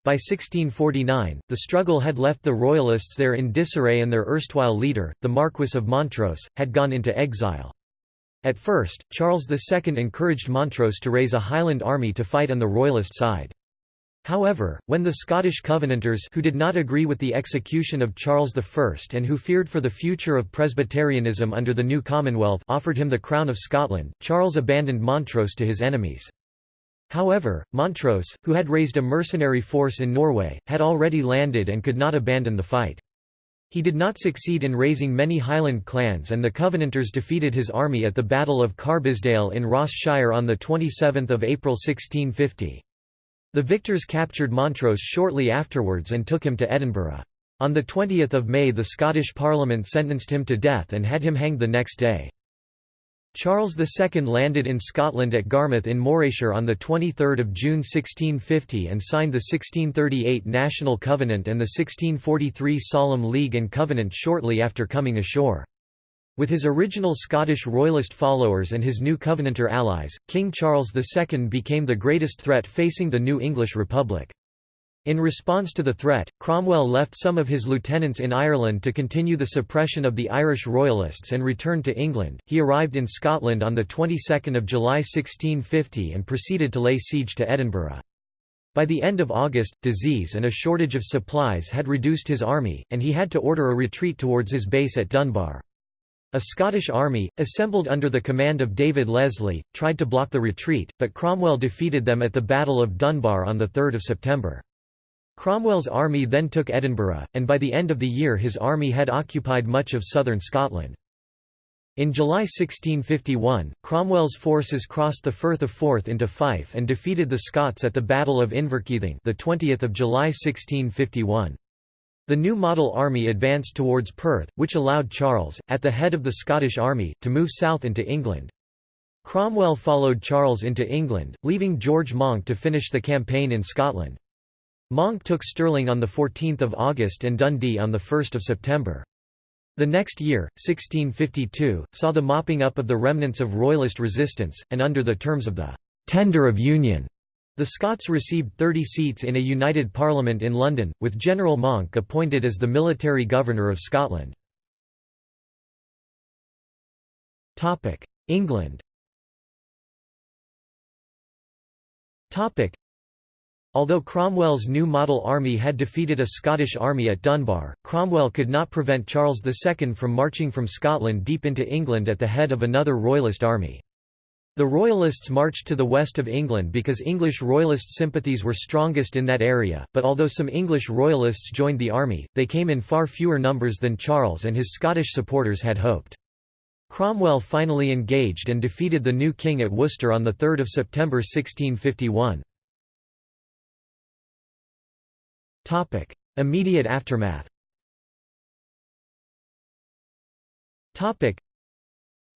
[SPEAKER 1] By 1649, the struggle had left the Royalists there in disarray and their erstwhile leader, the Marquess of Montrose, had gone into exile. At first, Charles II encouraged Montrose to raise a Highland army to fight on the Royalist side. However, when the Scottish Covenanters who did not agree with the execution of Charles I and who feared for the future of Presbyterianism under the new Commonwealth offered him the crown of Scotland, Charles abandoned Montrose to his enemies. However, Montrose, who had raised a mercenary force in Norway, had already landed and could not abandon the fight. He did not succeed in raising many Highland clans and the Covenanters defeated his army at the Battle of Carbisdale in Ross Shire on 27 April 1650. The victors captured Montrose shortly afterwards and took him to Edinburgh. On 20 May the Scottish Parliament sentenced him to death and had him hanged the next day. Charles II landed in Scotland at Garmouth in Morayshire on 23 June 1650 and signed the 1638 National Covenant and the 1643 Solemn League and Covenant shortly after coming ashore. With his original Scottish Royalist followers and his new Covenanter allies, King Charles II became the greatest threat facing the new English Republic. In response to the threat, Cromwell left some of his lieutenants in Ireland to continue the suppression of the Irish Royalists and returned to England. He arrived in Scotland on the 22nd of July 1650 and proceeded to lay siege to Edinburgh. By the end of August, disease and a shortage of supplies had reduced his army, and he had to order a retreat towards his base at Dunbar. A Scottish army, assembled under the command of David Leslie, tried to block the retreat, but Cromwell defeated them at the Battle of Dunbar on 3 September. Cromwell's army then took Edinburgh, and by the end of the year his army had occupied much of southern Scotland. In July 1651, Cromwell's forces crossed the Firth of Forth into Fife and defeated the Scots at the Battle of Inverkeithing the 20th of July 1651. The new model army advanced towards Perth, which allowed Charles, at the head of the Scottish army, to move south into England. Cromwell followed Charles into England, leaving George Monck to finish the campaign in Scotland. Monck took Stirling on 14 August and Dundee on 1 September. The next year, 1652, saw the mopping up of the remnants of Royalist resistance, and under the terms of the «Tender of Union», the Scots received 30 seats in a united parliament in London, with General Monck appointed as the military governor of Scotland. England Although Cromwell's new model army had defeated a Scottish army at Dunbar, Cromwell could not prevent Charles II from marching from Scotland deep into England at the head of another Royalist army. The Royalists marched to the west of England because English Royalist sympathies were strongest in that area, but although some English Royalists joined the army, they came in far fewer numbers than Charles and his Scottish supporters had hoped. Cromwell finally engaged and defeated the new king at Worcester on 3 September 1651. Topic: Immediate aftermath.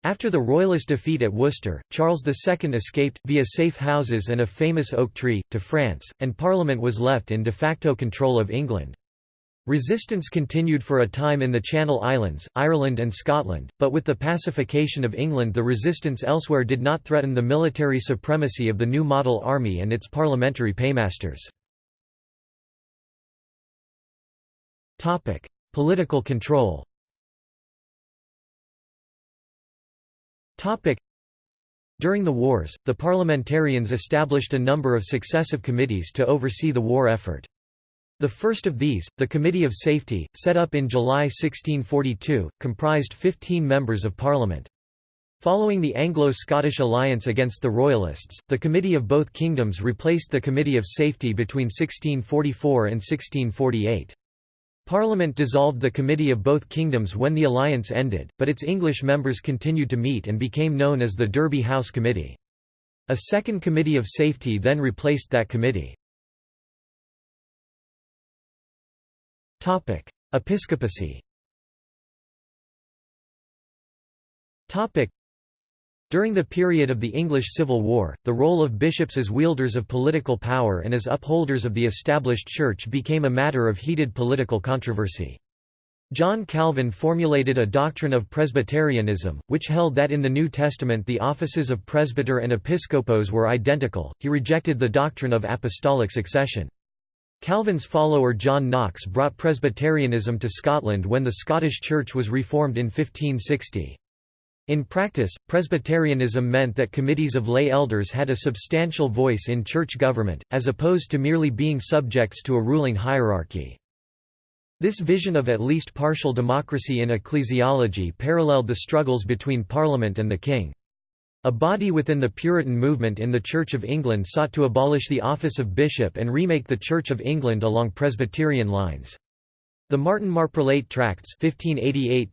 [SPEAKER 1] After the royalist defeat at Worcester, Charles II escaped, via safe houses and a famous oak tree, to France, and Parliament was left in de facto control of England. Resistance continued for a time in the Channel Islands, Ireland and Scotland, but with the pacification of England the resistance elsewhere did not threaten the military supremacy of the new model army and its parliamentary paymasters. Political control. During the wars, the parliamentarians established a number of successive committees to oversee the war effort. The first of these, the Committee of Safety, set up in July 1642, comprised 15 members of Parliament. Following the Anglo-Scottish alliance against the Royalists, the Committee of Both Kingdoms replaced the Committee of Safety between 1644 and 1648. Parliament dissolved the Committee of Both Kingdoms when the alliance ended, but its English members continued to meet and became known as the Derby House Committee. A second Committee of Safety then replaced that committee. Episcopacy during the period of the English Civil War, the role of bishops as wielders of political power and as upholders of the established church became a matter of heated political controversy. John Calvin formulated a doctrine of Presbyterianism, which held that in the New Testament the offices of presbyter and episcopos were identical. He rejected the doctrine of apostolic succession. Calvin's follower John Knox brought Presbyterianism to Scotland when the Scottish Church was reformed in 1560. In practice, Presbyterianism meant that committees of lay elders had a substantial voice in church government, as opposed to merely being subjects to a ruling hierarchy. This vision of at least partial democracy in ecclesiology paralleled the struggles between Parliament and the King. A body within the Puritan movement in the Church of England sought to abolish the office of bishop and remake the Church of England along Presbyterian lines. The Martin Marprelate Tracts 1588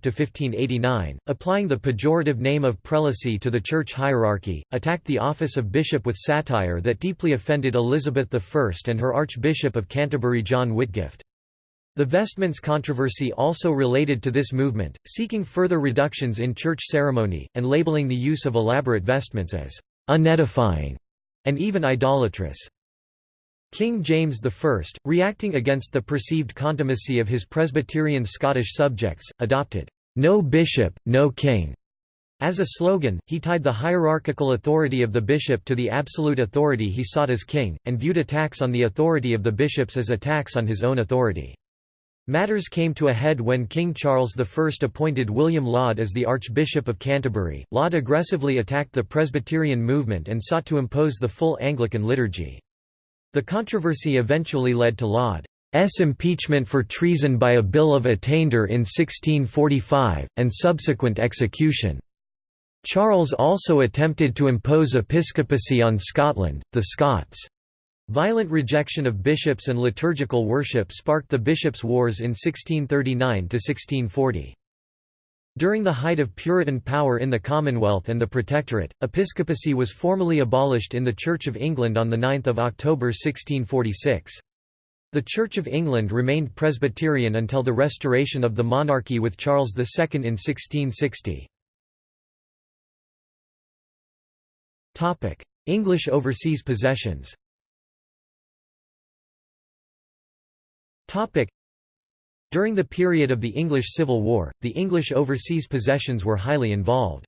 [SPEAKER 1] applying the pejorative name of prelacy to the church hierarchy, attacked the office of bishop with satire that deeply offended Elizabeth I and her Archbishop of Canterbury John Whitgift. The vestments controversy also related to this movement, seeking further reductions in church ceremony, and labeling the use of elaborate vestments as unedifying and even idolatrous. King James I, reacting against the perceived contumacy of his Presbyterian Scottish subjects, adopted, "'No bishop, no king' As a slogan, he tied the hierarchical authority of the bishop to the absolute authority he sought as king, and viewed attacks on the authority of the bishops as attacks on his own authority. Matters came to a head when King Charles I appointed William Laud as the Archbishop of Canterbury. Laud aggressively attacked the Presbyterian movement and sought to impose the full Anglican liturgy. The controversy eventually led to Laud's impeachment for treason by a Bill of Attainder in 1645, and subsequent execution. Charles also attempted to impose episcopacy on Scotland, the Scots' Violent rejection of bishops and liturgical worship sparked the Bishops' Wars in 1639–1640. During the height of Puritan power in the Commonwealth and the Protectorate, episcopacy was formally abolished in the Church of England on 9 October 1646. The Church of England remained Presbyterian until the restoration of the monarchy with Charles II in 1660. English overseas possessions During the period of the English Civil War, the English overseas possessions were highly involved.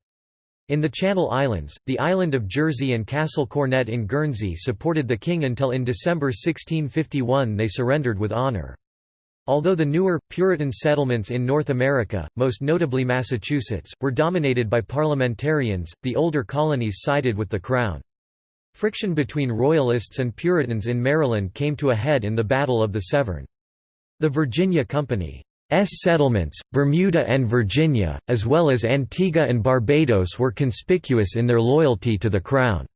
[SPEAKER 1] In the Channel Islands, the island of Jersey and Castle Cornet in Guernsey supported the king until in December 1651 they surrendered with honour. Although the newer, Puritan settlements in North America, most notably Massachusetts, were dominated by parliamentarians, the older colonies sided with the Crown. Friction between Royalists and Puritans in Maryland came to a head in the Battle of the Severn. The Virginia Company's settlements, Bermuda and Virginia, as well as Antigua and Barbados were conspicuous in their loyalty to the Crown.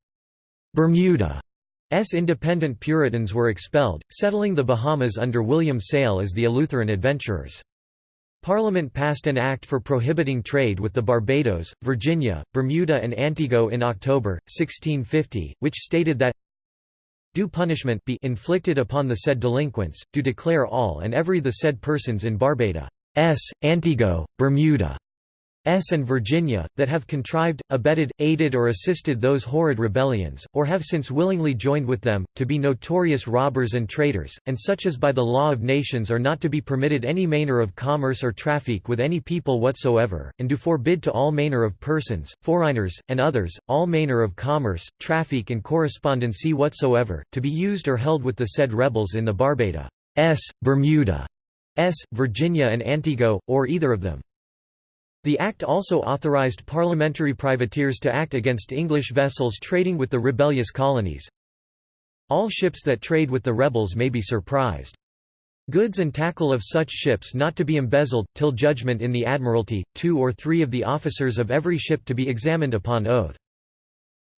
[SPEAKER 1] Bermuda's independent Puritans were expelled, settling the Bahamas under William Sayle as the Eleutheran adventurers. Parliament passed an act for prohibiting trade with the Barbados, Virginia, Bermuda and Antigua in October, 1650, which stated that do punishment be inflicted upon the said delinquents, do declare all and every the said persons in Barbados, Antigo, Bermuda, S and Virginia, that have contrived, abetted, aided or assisted those horrid rebellions, or have since willingly joined with them, to be notorious robbers and traitors, and such as by the law of nations are not to be permitted any manner of commerce or traffic with any people whatsoever, and do forbid to all manner of persons, foreigners, and others, all manner of commerce, traffic and correspondency whatsoever, to be used or held with the said rebels in the Barbados, S, Bermuda, S, Virginia and Antigo, or either of them. The Act also authorized parliamentary privateers to act against English vessels trading with the rebellious colonies. All ships that trade with the rebels may be surprised. Goods and tackle of such ships not to be embezzled, till judgment in the Admiralty, two or three of the officers of every ship to be examined upon oath.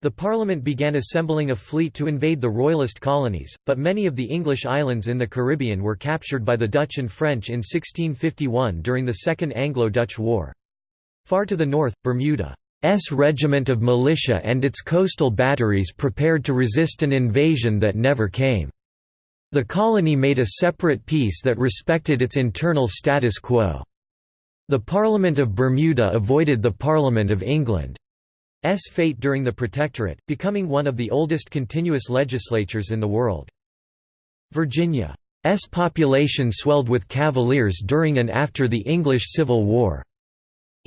[SPEAKER 1] The Parliament began assembling a fleet to invade the Royalist colonies, but many of the English islands in the Caribbean were captured by the Dutch and French in 1651 during the Second Anglo-Dutch War. Far to the north, Bermuda's regiment of militia and its coastal batteries prepared to resist an invasion that never came. The colony made a separate peace that respected its internal status quo. The Parliament of Bermuda avoided the Parliament of England's fate during the Protectorate, becoming one of the oldest continuous legislatures in the world. Virginia's population swelled with Cavaliers during and after the English Civil War.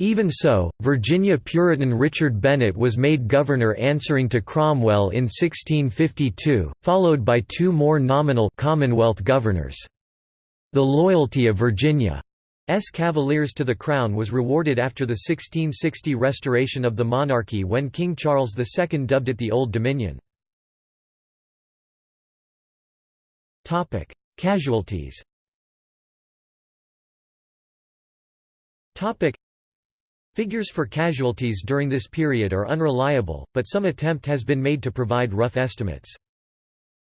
[SPEAKER 1] Even so, Virginia Puritan Richard Bennett was made governor answering to Cromwell in 1652, followed by two more nominal Commonwealth governors. The loyalty of Virginia's Cavaliers to the Crown was rewarded after the 1660 restoration of the monarchy when King Charles II dubbed it the Old Dominion. Casualties Figures for casualties during this period are unreliable, but some attempt has been made to provide rough estimates.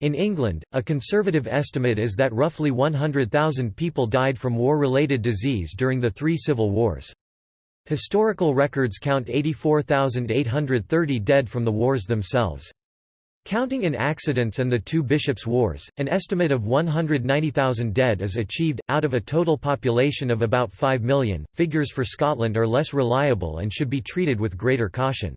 [SPEAKER 1] In England, a conservative estimate is that roughly 100,000 people died from war-related disease during the three civil wars. Historical records count 84,830 dead from the wars themselves. Counting in accidents and the two bishops' wars, an estimate of 190,000 dead is achieved, out of a total population of about 5 million. Figures for Scotland are less reliable and should be treated with greater caution.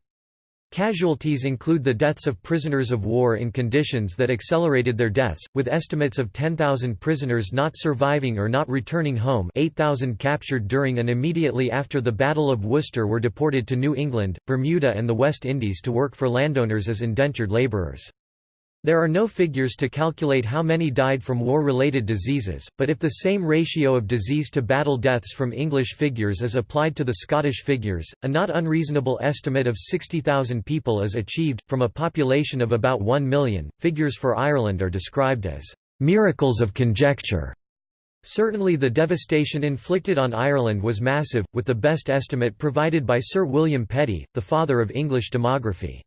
[SPEAKER 1] Casualties include the deaths of prisoners of war in conditions that accelerated their deaths, with estimates of 10,000 prisoners not surviving or not returning home 8,000 captured during and immediately after the Battle of Worcester were deported to New England, Bermuda and the West Indies to work for landowners as indentured laborers. There are no figures to calculate how many died from war-related diseases, but if the same ratio of disease to battle deaths from English figures is applied to the Scottish figures, a not unreasonable estimate of 60,000 people is achieved, from a population of about 1 million. Figures for Ireland are described as miracles of conjecture. Certainly the devastation inflicted on Ireland was massive, with the best estimate provided by Sir William Petty, the father of English demography.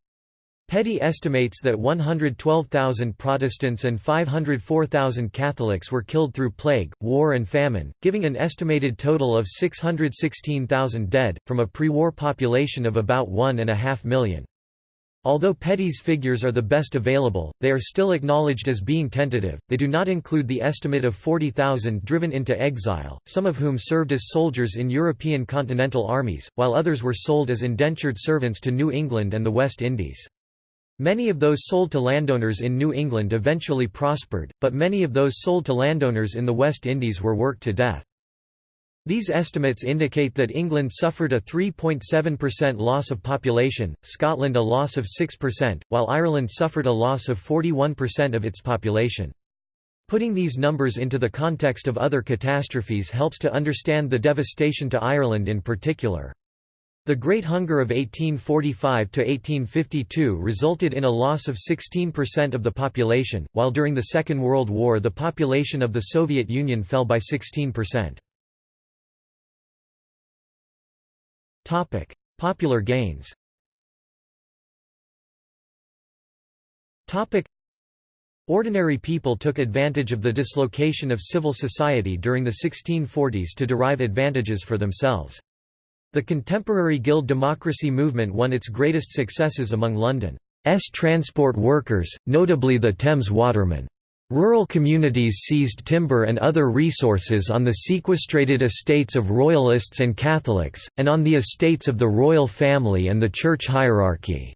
[SPEAKER 1] Petty estimates that 112,000 Protestants and 504,000 Catholics were killed through plague, war and famine, giving an estimated total of 616,000 dead, from a pre-war population of about one and a half million. Although Petty's figures are the best available, they are still acknowledged as being tentative. They do not include the estimate of 40,000 driven into exile, some of whom served as soldiers in European continental armies, while others were sold as indentured servants to New England and the West Indies. Many of those sold to landowners in New England eventually prospered, but many of those sold to landowners in the West Indies were worked to death. These estimates indicate that England suffered a 3.7% loss of population, Scotland a loss of 6%, while Ireland suffered a loss of 41% of its population. Putting these numbers into the context of other catastrophes helps to understand the devastation to Ireland in particular. The Great Hunger of 1845–1852 resulted in a loss of 16% of the population, while during the Second World War the population of the Soviet Union fell by 16%. Popular gains Ordinary people took advantage of the dislocation of civil society during the 1640s to derive advantages for themselves. The contemporary guild democracy movement won its greatest successes among London's transport workers, notably the Thames watermen. Rural communities seized timber and other resources on the sequestrated estates of royalists and Catholics, and on the estates of the royal family and the church hierarchy.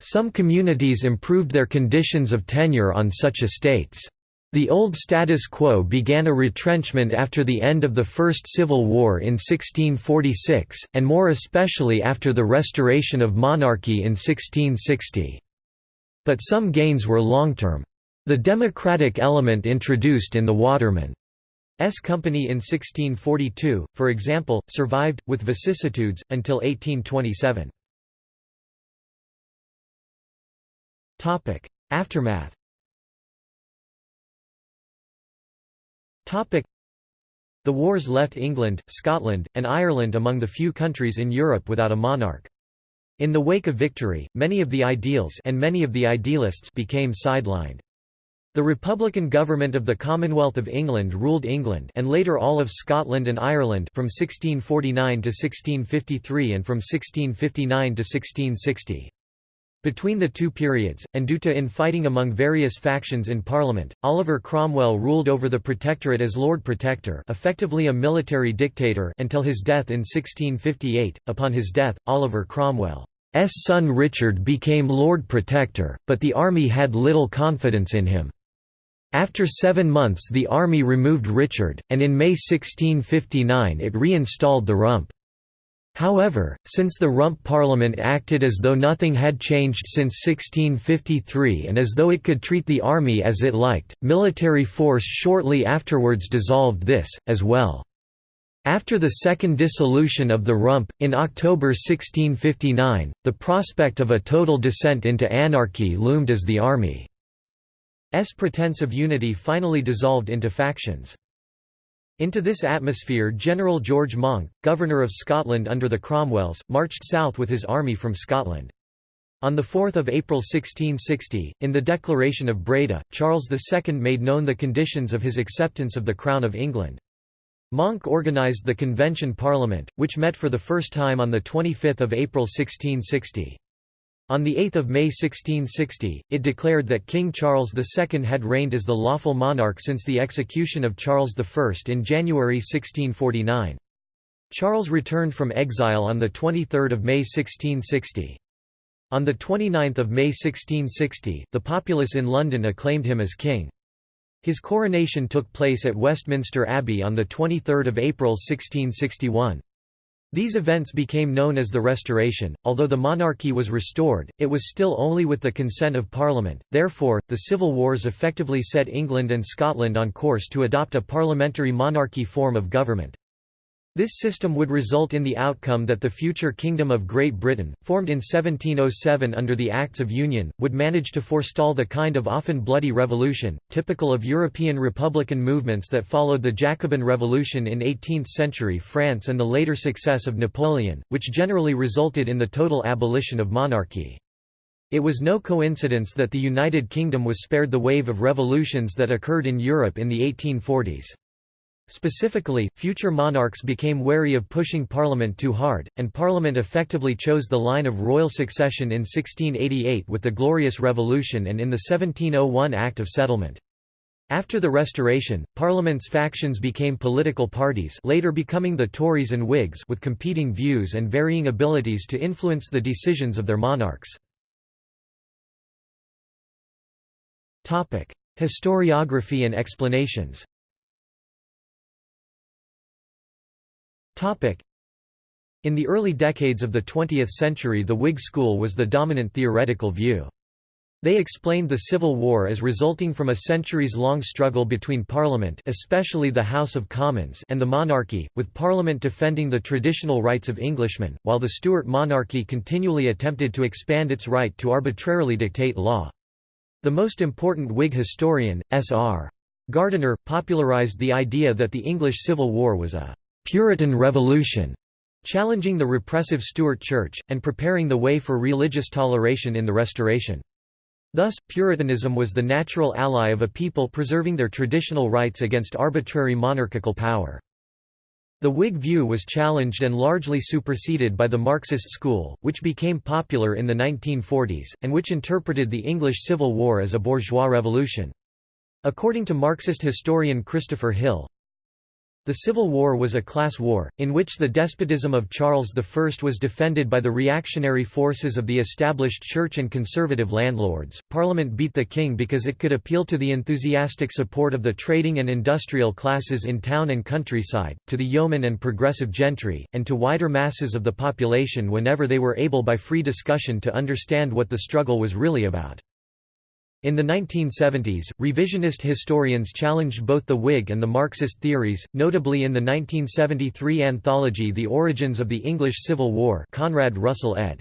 [SPEAKER 1] Some communities improved their conditions of tenure on such estates. The old status quo began a retrenchment after the end of the First Civil War in 1646, and more especially after the restoration of monarchy in 1660. But some gains were long-term. The democratic element introduced in the Waterman's Company in 1642, for example, survived, with vicissitudes, until 1827. Aftermath The wars left England, Scotland, and Ireland among the few countries in Europe without a monarch. In the wake of victory, many of the ideals and many of the idealists became sidelined. The Republican government of the Commonwealth of England ruled England and later all of Scotland and Ireland from 1649 to 1653 and from 1659 to 1660. Between the two periods, and due to infighting among various factions in Parliament, Oliver Cromwell ruled over the Protectorate as Lord Protector effectively a military dictator until his death in 1658. Upon his death, Oliver Cromwell's son Richard became Lord Protector, but the army had little confidence in him. After seven months the army removed Richard, and in May 1659 it reinstalled the Rump. However, since the Rump Parliament acted as though nothing had changed since 1653 and as though it could treat the army as it liked, military force shortly afterwards dissolved this, as well. After the second dissolution of the Rump, in October 1659, the prospect of a total descent into anarchy loomed as the army's pretense of unity finally dissolved into factions. Into this atmosphere General George Monck, Governor of Scotland under the Cromwells, marched south with his army from Scotland. On 4 April 1660, in the Declaration of Breda, Charles II made known the conditions of his acceptance of the Crown of England. Monck organised the Convention Parliament, which met for the first time on 25 April 1660. On 8 May 1660, it declared that King Charles II had reigned as the lawful monarch since the execution of Charles I in January 1649. Charles returned from exile on 23 May 1660. On 29 May 1660, the populace in London acclaimed him as king. His coronation took place at Westminster Abbey on 23 April 1661. These events became known as the Restoration. Although the monarchy was restored, it was still only with the consent of Parliament, therefore, the civil wars effectively set England and Scotland on course to adopt a parliamentary monarchy form of government. This system would result in the outcome that the future Kingdom of Great Britain, formed in 1707 under the Acts of Union, would manage to forestall the kind of often bloody revolution, typical of European republican movements that followed the Jacobin Revolution in 18th-century France and the later success of Napoleon, which generally resulted in the total abolition of monarchy. It was no coincidence that the United Kingdom was spared the wave of revolutions that occurred in Europe in the 1840s. Specifically, future monarchs became wary of pushing Parliament too hard, and Parliament effectively chose the line of royal succession in 1688 with the Glorious Revolution and in the 1701 Act of Settlement. After the Restoration, Parliament's factions became political parties later becoming the Tories and Whigs with competing views and varying abilities to influence the decisions of their monarchs. Historiography and explanations In the early decades of the 20th century the Whig school was the dominant theoretical view. They explained the Civil War as resulting from a centuries-long struggle between Parliament especially the House of Commons and the monarchy, with Parliament defending the traditional rights of Englishmen, while the Stuart monarchy continually attempted to expand its right to arbitrarily dictate law. The most important Whig historian, S.R. Gardiner, popularised the idea that the English Civil War was a Puritan Revolution, challenging the repressive Stuart Church, and preparing the way for religious toleration in the Restoration. Thus, Puritanism was the natural ally of a people preserving their traditional rights against arbitrary monarchical power. The Whig view was challenged and largely superseded by the Marxist school, which became popular in the 1940s, and which interpreted the English Civil War as a bourgeois revolution. According to Marxist historian Christopher Hill, the Civil War was a class war, in which the despotism of Charles I was defended by the reactionary forces of the established church and conservative landlords. Parliament beat the king because it could appeal to the enthusiastic support of the trading and industrial classes in town and countryside, to the yeomen and progressive gentry, and to wider masses of the population whenever they were able by free discussion to understand what the struggle was really about. In the 1970s, revisionist historians challenged both the Whig and the Marxist theories, notably in the 1973 anthology The Origins of the English Civil War Conrad Russell ed.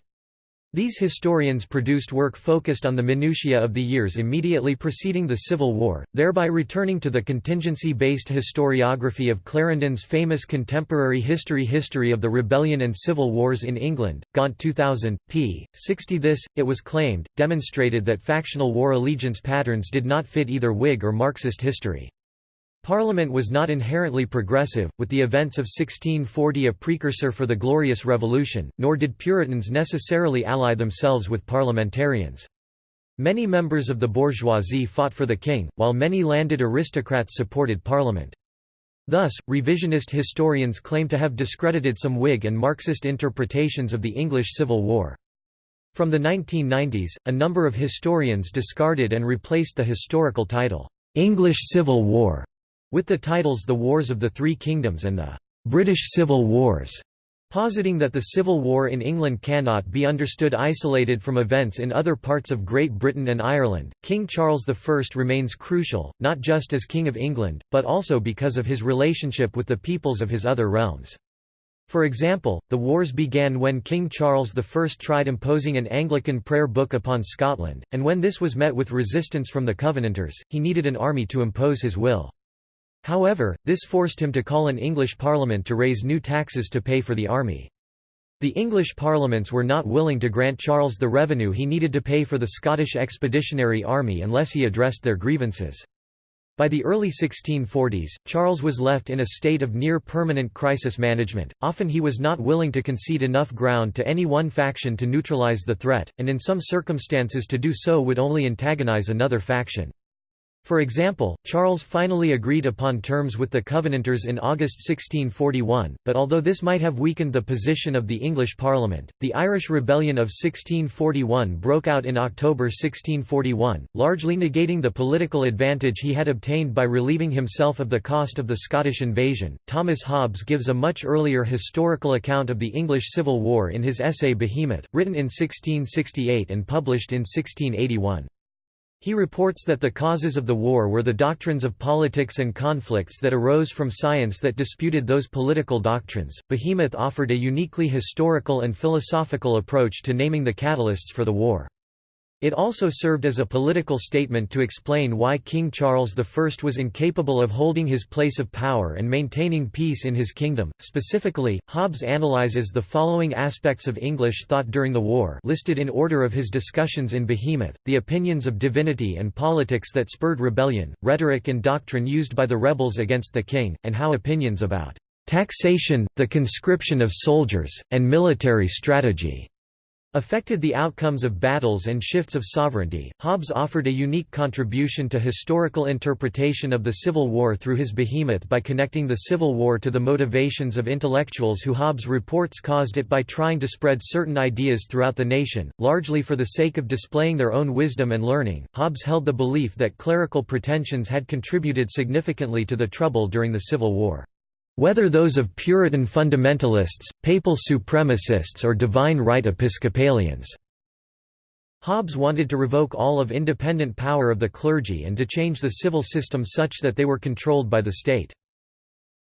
[SPEAKER 1] These historians produced work focused on the minutiae of the years immediately preceding the Civil War, thereby returning to the contingency-based historiography of Clarendon's famous contemporary history History of the Rebellion and Civil Wars in England, Gaunt 2000, p. 60 This, it was claimed, demonstrated that factional war allegiance patterns did not fit either Whig or Marxist history. Parliament was not inherently progressive, with the events of 1640 a precursor for the Glorious Revolution, nor did Puritans necessarily ally themselves with parliamentarians. Many members of the bourgeoisie fought for the king, while many landed aristocrats supported Parliament. Thus, revisionist historians claim to have discredited some Whig and Marxist interpretations of the English Civil War. From the 1990s, a number of historians discarded and replaced the historical title, "'English Civil War' with the titles The Wars of the Three Kingdoms and the British Civil Wars, positing that the Civil War in England cannot be understood isolated from events in other parts of Great Britain and Ireland. King Charles I remains crucial, not just as King of England, but also because of his relationship with the peoples of his other realms. For example, the wars began when King Charles I tried imposing an Anglican prayer book upon Scotland, and when this was met with resistance from the Covenanters, he needed an army to impose his will. However, this forced him to call an English parliament to raise new taxes to pay for the army. The English parliaments were not willing to grant Charles the revenue he needed to pay for the Scottish Expeditionary Army unless he addressed their grievances. By the early 1640s, Charles was left in a state of near-permanent crisis management, often he was not willing to concede enough ground to any one faction to neutralize the threat, and in some circumstances to do so would only antagonize another faction. For example, Charles finally agreed upon terms with the Covenanters in August 1641, but although this might have weakened the position of the English Parliament, the Irish Rebellion of 1641 broke out in October 1641, largely negating the political advantage he had obtained by relieving himself of the cost of the Scottish invasion. Thomas Hobbes gives a much earlier historical account of the English Civil War in his essay Behemoth, written in 1668 and published in 1681. He reports that the causes of the war were the doctrines of politics and conflicts that arose from science that disputed those political doctrines. Behemoth offered a uniquely historical and philosophical approach to naming the catalysts for the war. It also served as a political statement to explain why King Charles I was incapable of holding his place of power and maintaining peace in his kingdom. Specifically, Hobbes analyzes the following aspects of English thought during the war listed in order of his discussions in Behemoth, the opinions of divinity and politics that spurred rebellion, rhetoric and doctrine used by the rebels against the king, and how opinions about taxation, the conscription of soldiers, and military strategy affected the outcomes of battles and shifts of sovereignty. Hobbes offered a unique contribution to historical interpretation of the Civil War through his behemoth by connecting the Civil War to the motivations of intellectuals who Hobbes reports caused it by trying to spread certain ideas throughout the nation, largely for the sake of displaying their own wisdom and learning. Hobbes held the belief that clerical pretensions had contributed significantly to the trouble during the Civil War. Whether those of Puritan fundamentalists, papal supremacists or divine right Episcopalians. Hobbes wanted to revoke all of independent power of the clergy and to change the civil system such that they were controlled by the state.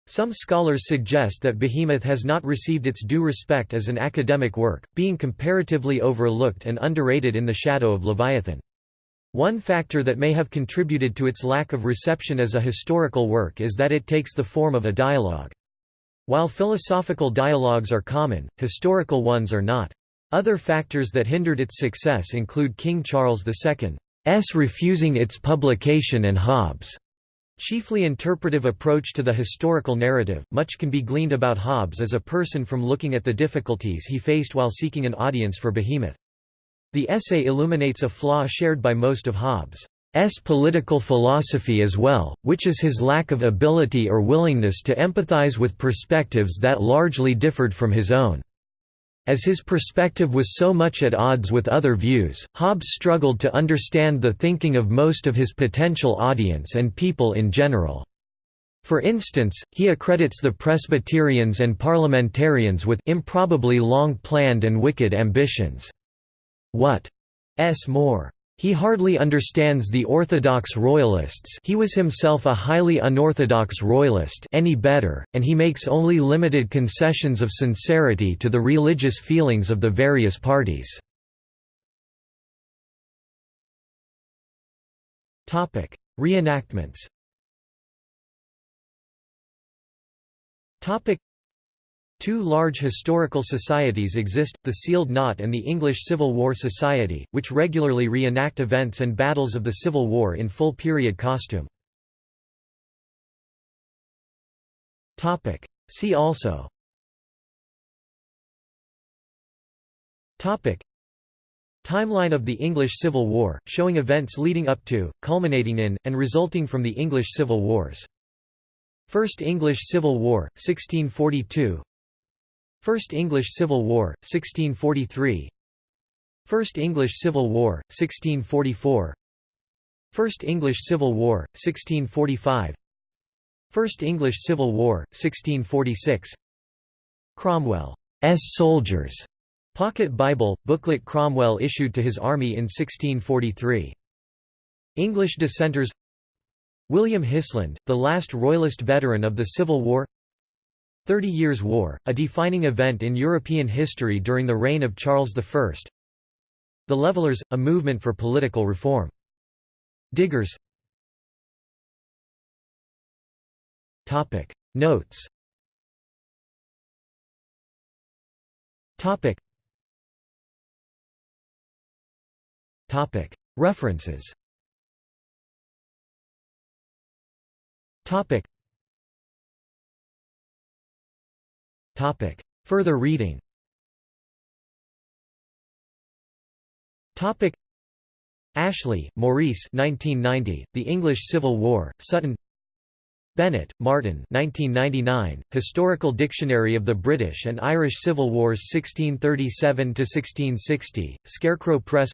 [SPEAKER 1] Some scholars suggest that Behemoth has not received its due respect as an academic work, being comparatively overlooked and underrated in the shadow of Leviathan. One factor that may have contributed to its lack of reception as a historical work is that it takes the form of a dialogue. While philosophical dialogues are common, historical ones are not. Other factors that hindered its success include King Charles II's refusing its publication and Hobbes' chiefly interpretive approach to the historical narrative. Much can be gleaned about Hobbes as a person from looking at the difficulties he faced while seeking an audience for Behemoth. The essay illuminates a flaw shared by most of Hobbes' political philosophy as well, which is his lack of ability or willingness to empathize with perspectives that largely differed from his own. As his perspective was so much at odds with other views, Hobbes struggled to understand the thinking of most of his potential audience and people in general. For instance, he accredits the Presbyterians and parliamentarians with improbably long-planned and wicked ambitions. What s more. He hardly understands the Orthodox Royalists he was himself a highly unorthodox Royalist any better, and he makes only limited concessions of sincerity to the religious feelings of the various parties. Reenactments Two large historical societies exist, the Sealed Knot and the English Civil War Society, which regularly reenact events and battles of the Civil War in full period costume. See also Topic. Timeline of the English Civil War, showing events leading up to, culminating in, and resulting from the English Civil Wars. First English Civil War, 1642 First English Civil War, 1643 First English Civil War, 1644 First English Civil War, 1645 First English Civil War, 1646 Cromwell's Soldiers. Pocket Bible, booklet Cromwell issued to his army in 1643. English dissenters. William Hiseland, the last Royalist veteran of the Civil War Thirty Years' War, a defining event in European history during the reign of Charles I The Levelers, a movement for political reform. Diggers. Notes. References Further reading. Topic. Ashley, Maurice 1990, The English Civil War, Sutton. Bennett, Martin 1999, Historical Dictionary of the British and Irish Civil Wars 1637–1660, Scarecrow Press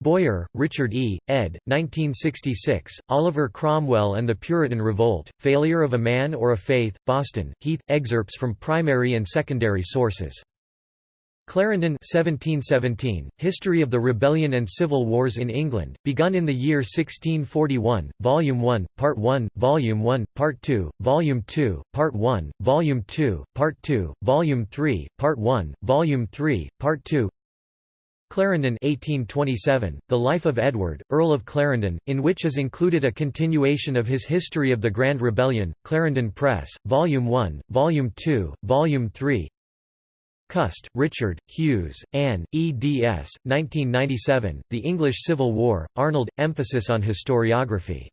[SPEAKER 1] Boyer, Richard E., ed. 1966, Oliver Cromwell and the Puritan Revolt, Failure of a Man or a Faith, Boston, Heath, excerpts from primary and secondary sources. Clarendon 1717, History of the Rebellion and Civil Wars in England, begun in the year 1641, Volume 1, Part 1, Volume 1, Part 2, Volume 2, Part 1, Volume 2, Part 2, Volume 3, Part 1, Volume 3, Part 2 Clarendon 1827, The Life of Edward, Earl of Clarendon, in which is included a continuation of his History of the Grand Rebellion, Clarendon Press, Volume 1, Volume 2, Volume 3 Cust, Richard, Hughes, Anne, eds. 1997, The English Civil War, Arnold, emphasis on historiography.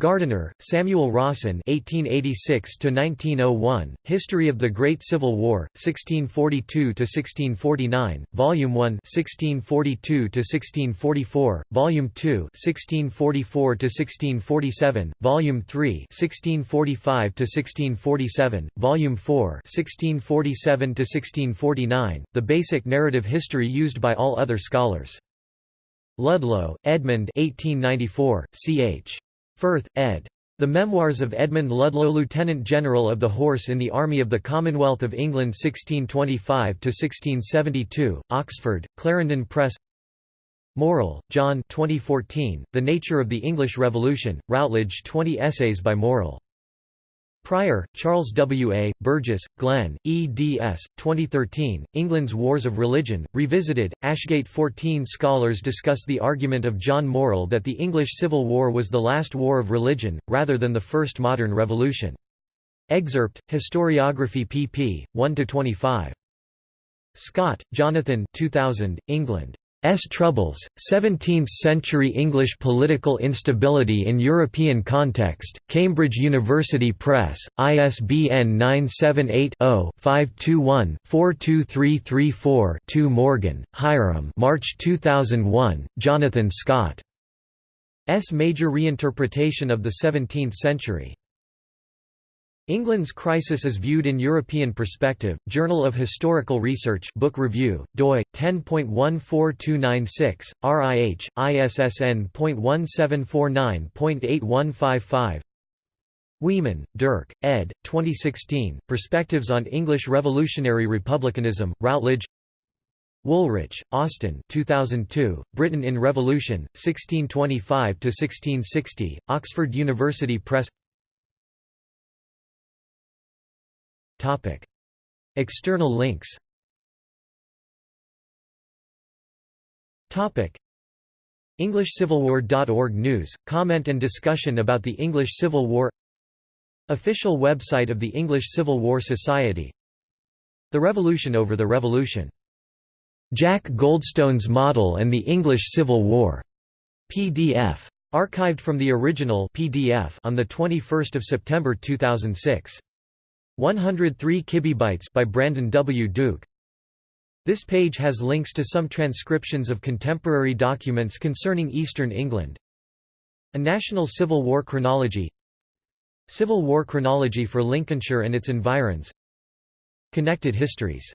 [SPEAKER 1] Gardiner, Samuel Rawson (1886–1901), History of the Great Civil War, 1642–1649, Volume 1, 1642–1644, Volume 2, 1644–1647, Volume 3, 1645–1647, Volume 4, 1647–1649, the basic narrative history used by all other scholars. Ludlow, Edmund 1894, ch. Firth, ed. The Memoirs of Edmund Ludlow Lieutenant General of the Horse in the Army of the Commonwealth of England 1625–1672, Oxford, Clarendon Press Morrill, John 2014, The Nature of the English Revolution, Routledge 20 essays by Morrill Prior, Charles W. A., Burgess, Glenn, eds. 2013, England's Wars of Religion, Revisited, Ashgate 14 Scholars discuss the argument of John Morrill that the English Civil War was the last war of religion, rather than the first modern revolution. Excerpt, Historiography pp. 1–25. Scott, Jonathan 2000, England. S. Troubles, 17th-century English political instability in European context, Cambridge University Press, ISBN 978-0-521-42334-2 Morgan, Hiram March 2001, Jonathan Scott. S. Major reinterpretation of the Seventeenth Century. England's Crisis is Viewed in European Perspective, Journal of Historical Research Book Review, doi, 10.14296, RIH, ISSN.1749.8155 Wieman, Dirk, ed. 2016, Perspectives on English Revolutionary Republicanism, Routledge. Woolrych, Austin 2002, Britain in Revolution, 1625–1660, Oxford University Press External links EnglishCivilWar.org News, comment and discussion about the English Civil War Official website of the English Civil War Society The Revolution over the Revolution. Jack Goldstone's Model and the English Civil War. PDF. Archived from the original PDF on 21 September 2006. 103 kibibytes by Brandon W. Duke. This page has links to some transcriptions of contemporary documents concerning Eastern England. A National Civil War Chronology Civil War Chronology for Lincolnshire and its environs Connected Histories